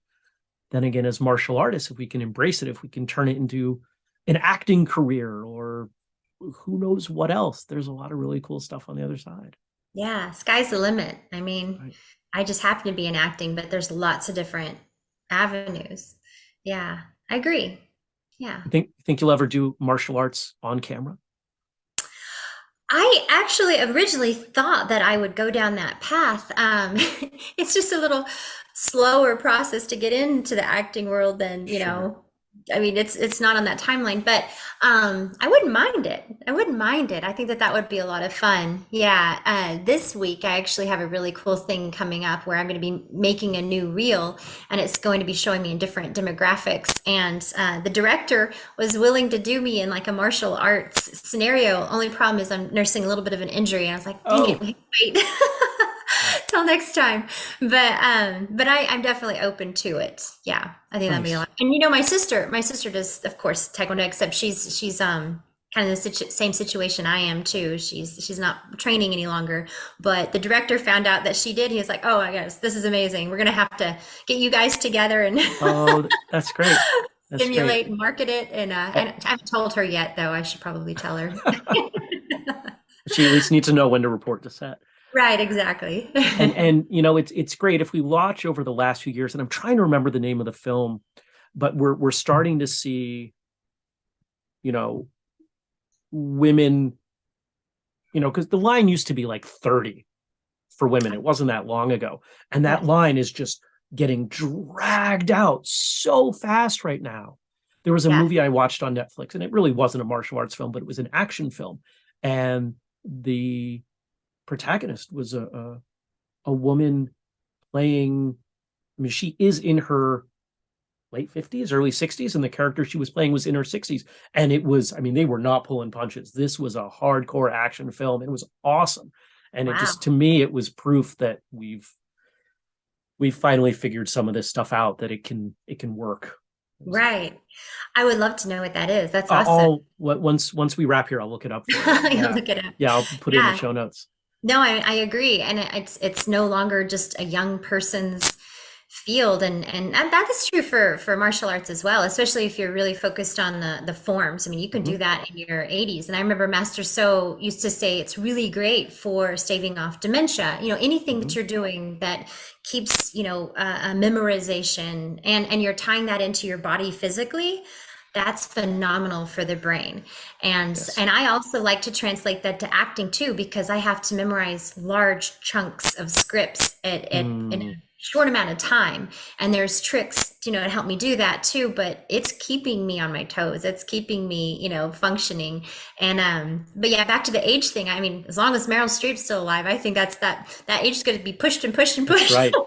then again, as martial artists, if we can embrace it, if we can turn it into an acting career or who knows what else. There's a lot of really cool stuff on the other side. Yeah, sky's the limit. I mean, right. I just happen to be in acting, but there's lots of different avenues. Yeah, I agree. Yeah. You think think you'll ever do martial arts on camera? I actually originally thought that I would go down that path. Um, it's just a little slower process to get into the acting world than you sure. know I mean, it's it's not on that timeline, but um, I wouldn't mind it. I wouldn't mind it. I think that that would be a lot of fun. Yeah. Uh, this week, I actually have a really cool thing coming up where I'm going to be making a new reel, and it's going to be showing me in different demographics. And uh, the director was willing to do me in like a martial arts scenario. Only problem is I'm nursing a little bit of an injury, and I was like, dang oh. it, wait. till next time. But um, but I, I'm definitely open to it. Yeah, I think nice. that'd be a lot. And you know, my sister, my sister does, of course, taekwondo. Except she's she's um kind of the situ same situation I am too. She's she's not training any longer. But the director found out that she did. He was like, "Oh, I guess this is amazing. We're gonna have to get you guys together and oh, that's great." That's Simulate, great. market it, and uh, I haven't told her yet, though. I should probably tell her. she at least needs to know when to report to set. Right, exactly. and and you know, it's it's great if we watch over the last few years, and I'm trying to remember the name of the film, but we're we're starting to see, you know, women, you know, because the line used to be like 30 for women. It wasn't that long ago. And that line is just getting dragged out so fast right now. There was a Yeah. movie I watched on Netflix, and it really wasn't a martial arts film, but it was an action film. And the protagonist was a a, a woman playing. I mean, she is in her late 50s, early 60s, and the character she was playing was in her 60s. And it was, I mean, they were not pulling punches. This was a hardcore action film. It was awesome. And it just to me, it was proof that we've we've finally figured some of this stuff out that it can it can work. Right. I would love to know what that is. That's awesome. I'll once once we wrap here, I'll look it up for you. Yeah. look it up. Yeah, I'll put it in the show notes. No, I, I agree, and it's it's no longer just a young person's field, and and that that is true for for martial arts as well, especially if you're really focused on the the forms. I mean, you can do that in your 80s, and I remember Master So used to say it's really great for staving off dementia. You know, anything that Mhm. you're doing that keeps you know uh, a memorization, and and you're tying that into your body physically. That's phenomenal for the brain. And Yes. and I also like to translate that to acting too because I have to memorize large chunks of scripts at, at in Mm. a short amount of time. And there's tricks, you know, to help me do that too, but it's keeping me on my toes. It's keeping me, you know, functioning. And um but yeah, back to the age thing. I mean, as long as Meryl Streep's still alive, I think that's that that age is going to be pushed and pushed and That's pushed. right.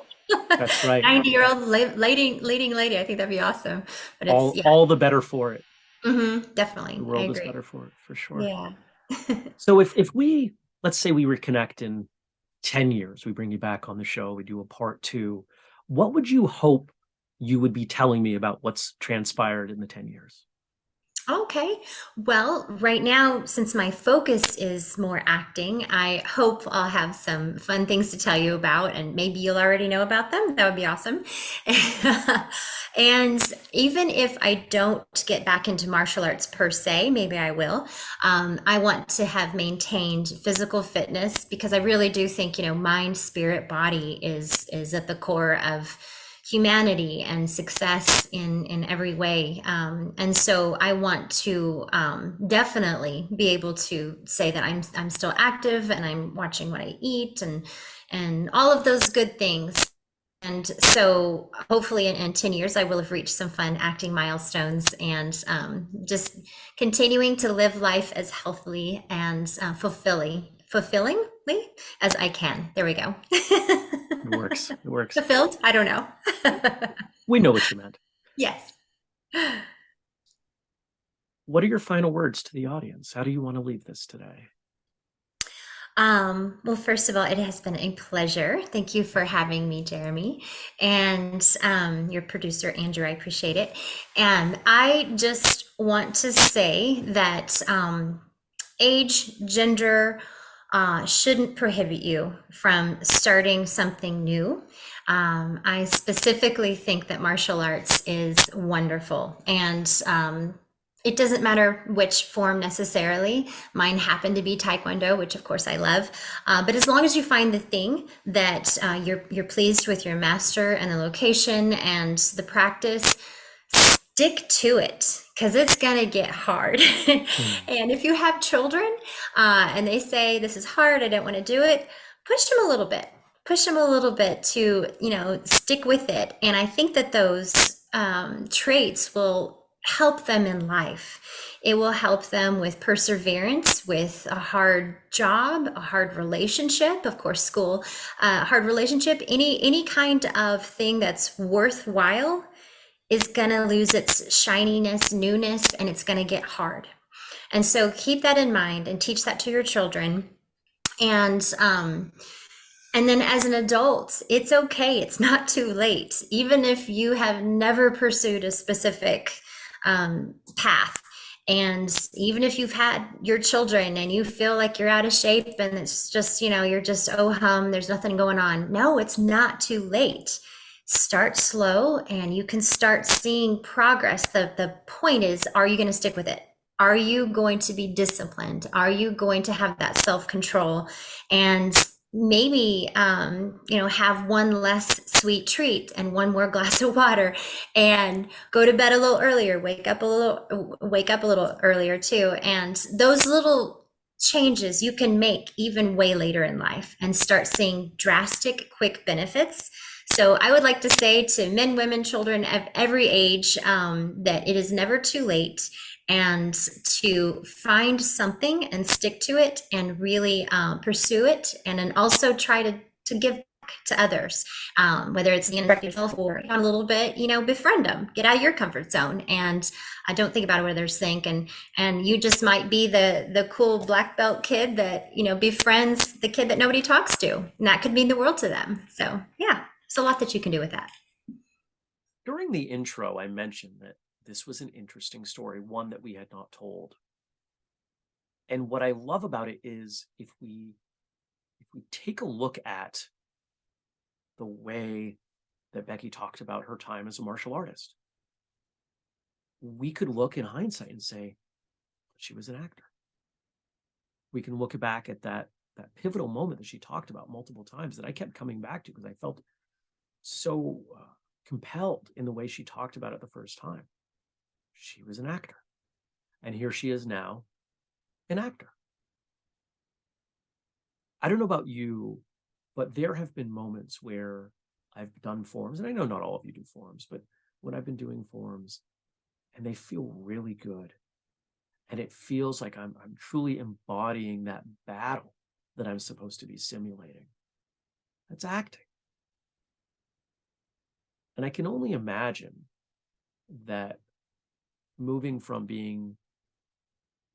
That's right. 90 year old leading leading lady. I think that'd be awesome. But it's All yeah, all the better for it. mhm, definitely. The world is better for it, for sure. Yeah. So if if we let's say we reconnect in 10 years, we bring you back on the show, we do a part two, what would you hope you would be telling me about what's transpired in the 10 years? Okay. Well, right now, since my focus is more acting, I hope I'll have some fun things to tell you about, and maybe you'll already know about them. That would be awesome. and even if I don't get back into martial arts per se, maybe I will. Um, I want to have maintained physical fitness because I really do think, you know, mind, spirit, body is is at the core of humanity and success in in every way. Um, and so i want to um, definitely be able to say that i'm i'm still active and i'm watching what i eat and and all of those good things. And so hopefully in, in 10 years i will have reached some fun acting milestones and um, just continuing to live life as healthily and uh, fulfilling fulfillingly as i can. There we go It works. It works. fulfilled i don't know We know what you meant. yes What are your final words to the audience? How do you want to leave this today? Um, well, first of all, it has been a pleasure. Thank you for having me, Jeremy, and um, your producer, Andrew. I appreciate it. And I just want to say that um, age, gender uh, shouldn't prohibit you from starting something new. Um, I specifically think that martial arts is wonderful and um, it doesn't matter which form necessarily. Mine happened to be Taekwondo, which of course I love. Uh, but as long as you find the thing that uh, you're you're pleased with your master and the location and the practice, stick to it because it's gonna get hard. and if you have children uh, and they say this is hard, I don't want to do it, push them a little bit. Push them a little bit to you know stick with it. And I think that those um, traits will help them in life. It will help them with perseverance, with a hard job, a hard relationship, of course, school, uh, hard relationship, any any kind of thing that's worthwhile is going to lose its shininess, newness, and it's going to get hard. And so keep that in mind and teach that to your children. And um, and then as an adult, it's okay. It's not too late. Even if you have never pursued a specific um, path. And even if you've had your children and you feel like you're out of shape and it's just, you know, you're just, oh hum, there's nothing going on. No, it's not too late. Start slow and you can start seeing progress. The, the point is, are you going to stick with it? Are you going to be disciplined? Are you going to have that self control? And maybe um, you know have one less sweet treat and one more glass of water and go to bed a little earlier wake up a little wake up a little earlier too and those little changes you can make even way later in life and start seeing drastic quick benefits so i would like to say to men women children of every age um, that it is never too late and to find something and stick to it and really um, pursue it and then also try to to give back to others um, whether it's the yourself or a little bit you know befriend them get out of your comfort zone and i don't think about what others think and and you just might be the the cool black belt kid that you know befriends the kid that nobody talks to and that could mean the world to them. So yeah a lot that you can do with that During the intro, I mentioned that this was an interesting story, one that we had not told. And what I love about it is if we if we take a look at the way that Becky talked about her time as a martial artist, we could look in hindsight and say she was an actor. We can look back at that that pivotal moment that she talked about multiple times that I kept coming back to because I felt so uh, compelled in the way she talked about it the first time. She was an actor. And here she is now, an actor. I don't know about you, but there have been moments where I've done forums, and I know not all of you do forums, but when I've been doing forums and they feel really good. And it feels like I'm, I'm truly embodying that battle that I'm supposed to be simulating. That's acting. And I can only imagine that moving from being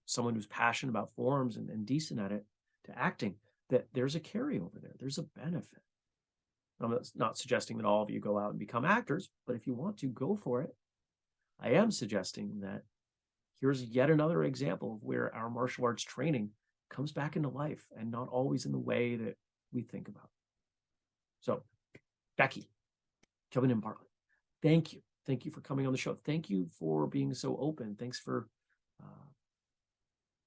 someone who's passionate about forms and, and decent at it to acting, that there's a carryover there. There's a benefit. I'm not suggesting that all of you go out and become actors, but if you want to, go for it. I am suggesting that here's yet another example of where our martial arts training comes back into life and not always in the way that we think about. So, Becky, Kevin and Bartlett, thank you thank you for coming on the show. Thank you for being so open. Thanks for uh,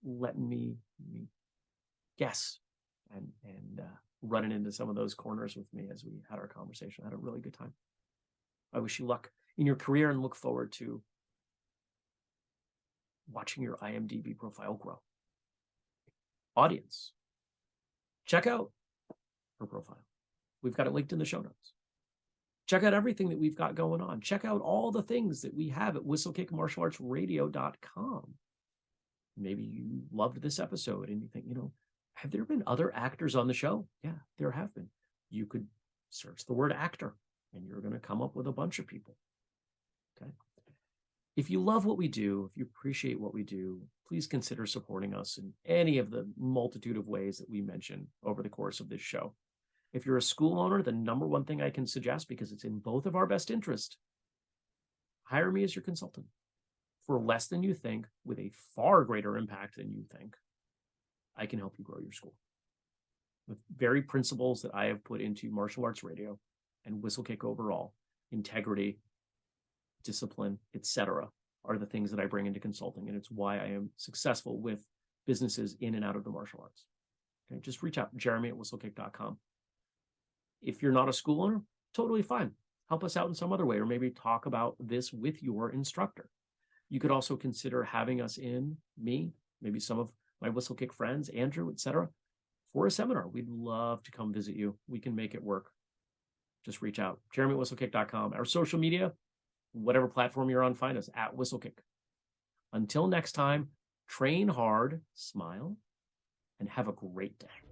letting me, me guess and and uh, running into some of those corners with me as we had our conversation. I had a really good time. I wish you luck in your career and look forward to watching your IMDb profile grow. Audience, check out her profile. We've got it linked in the show notes. Check out everything that we've got going on. Check out all the things that we have at whistlekickmartialartsradio.com. Maybe you loved this episode and you think, you know, have there been other actors on the show? Yeah, there have been. You could search the word actor and you're going to come up with a bunch of people. Okay. If you love what we do, if you appreciate what we do, please consider supporting us in any of the multitude of ways that we mention over the course of this show. If you're a school owner, the number one thing I can suggest, because it's in both of our best interest, hire me as your consultant for less than you think, with a far greater impact than you think. I can help you grow your school with very principles that I have put into martial arts radio and whistlekick overall, integrity, discipline, etc., are the things that I bring into consulting, and it's why I am successful with businesses in and out of the martial arts. Okay, just reach out, Jeremy at whistlekick.com. If you're not a school owner, totally fine. Help us out in some other way, or maybe talk about this with your instructor. You could also consider having us in, me, maybe some of my whistlekick friends, Andrew, etc., for a seminar. We'd love to come visit you. We can make it work. Just reach out. JeremyWhistlekick.com. Our social media, whatever platform you're on, find us at Whistlekick. Until next time, train hard, smile, and have a great day.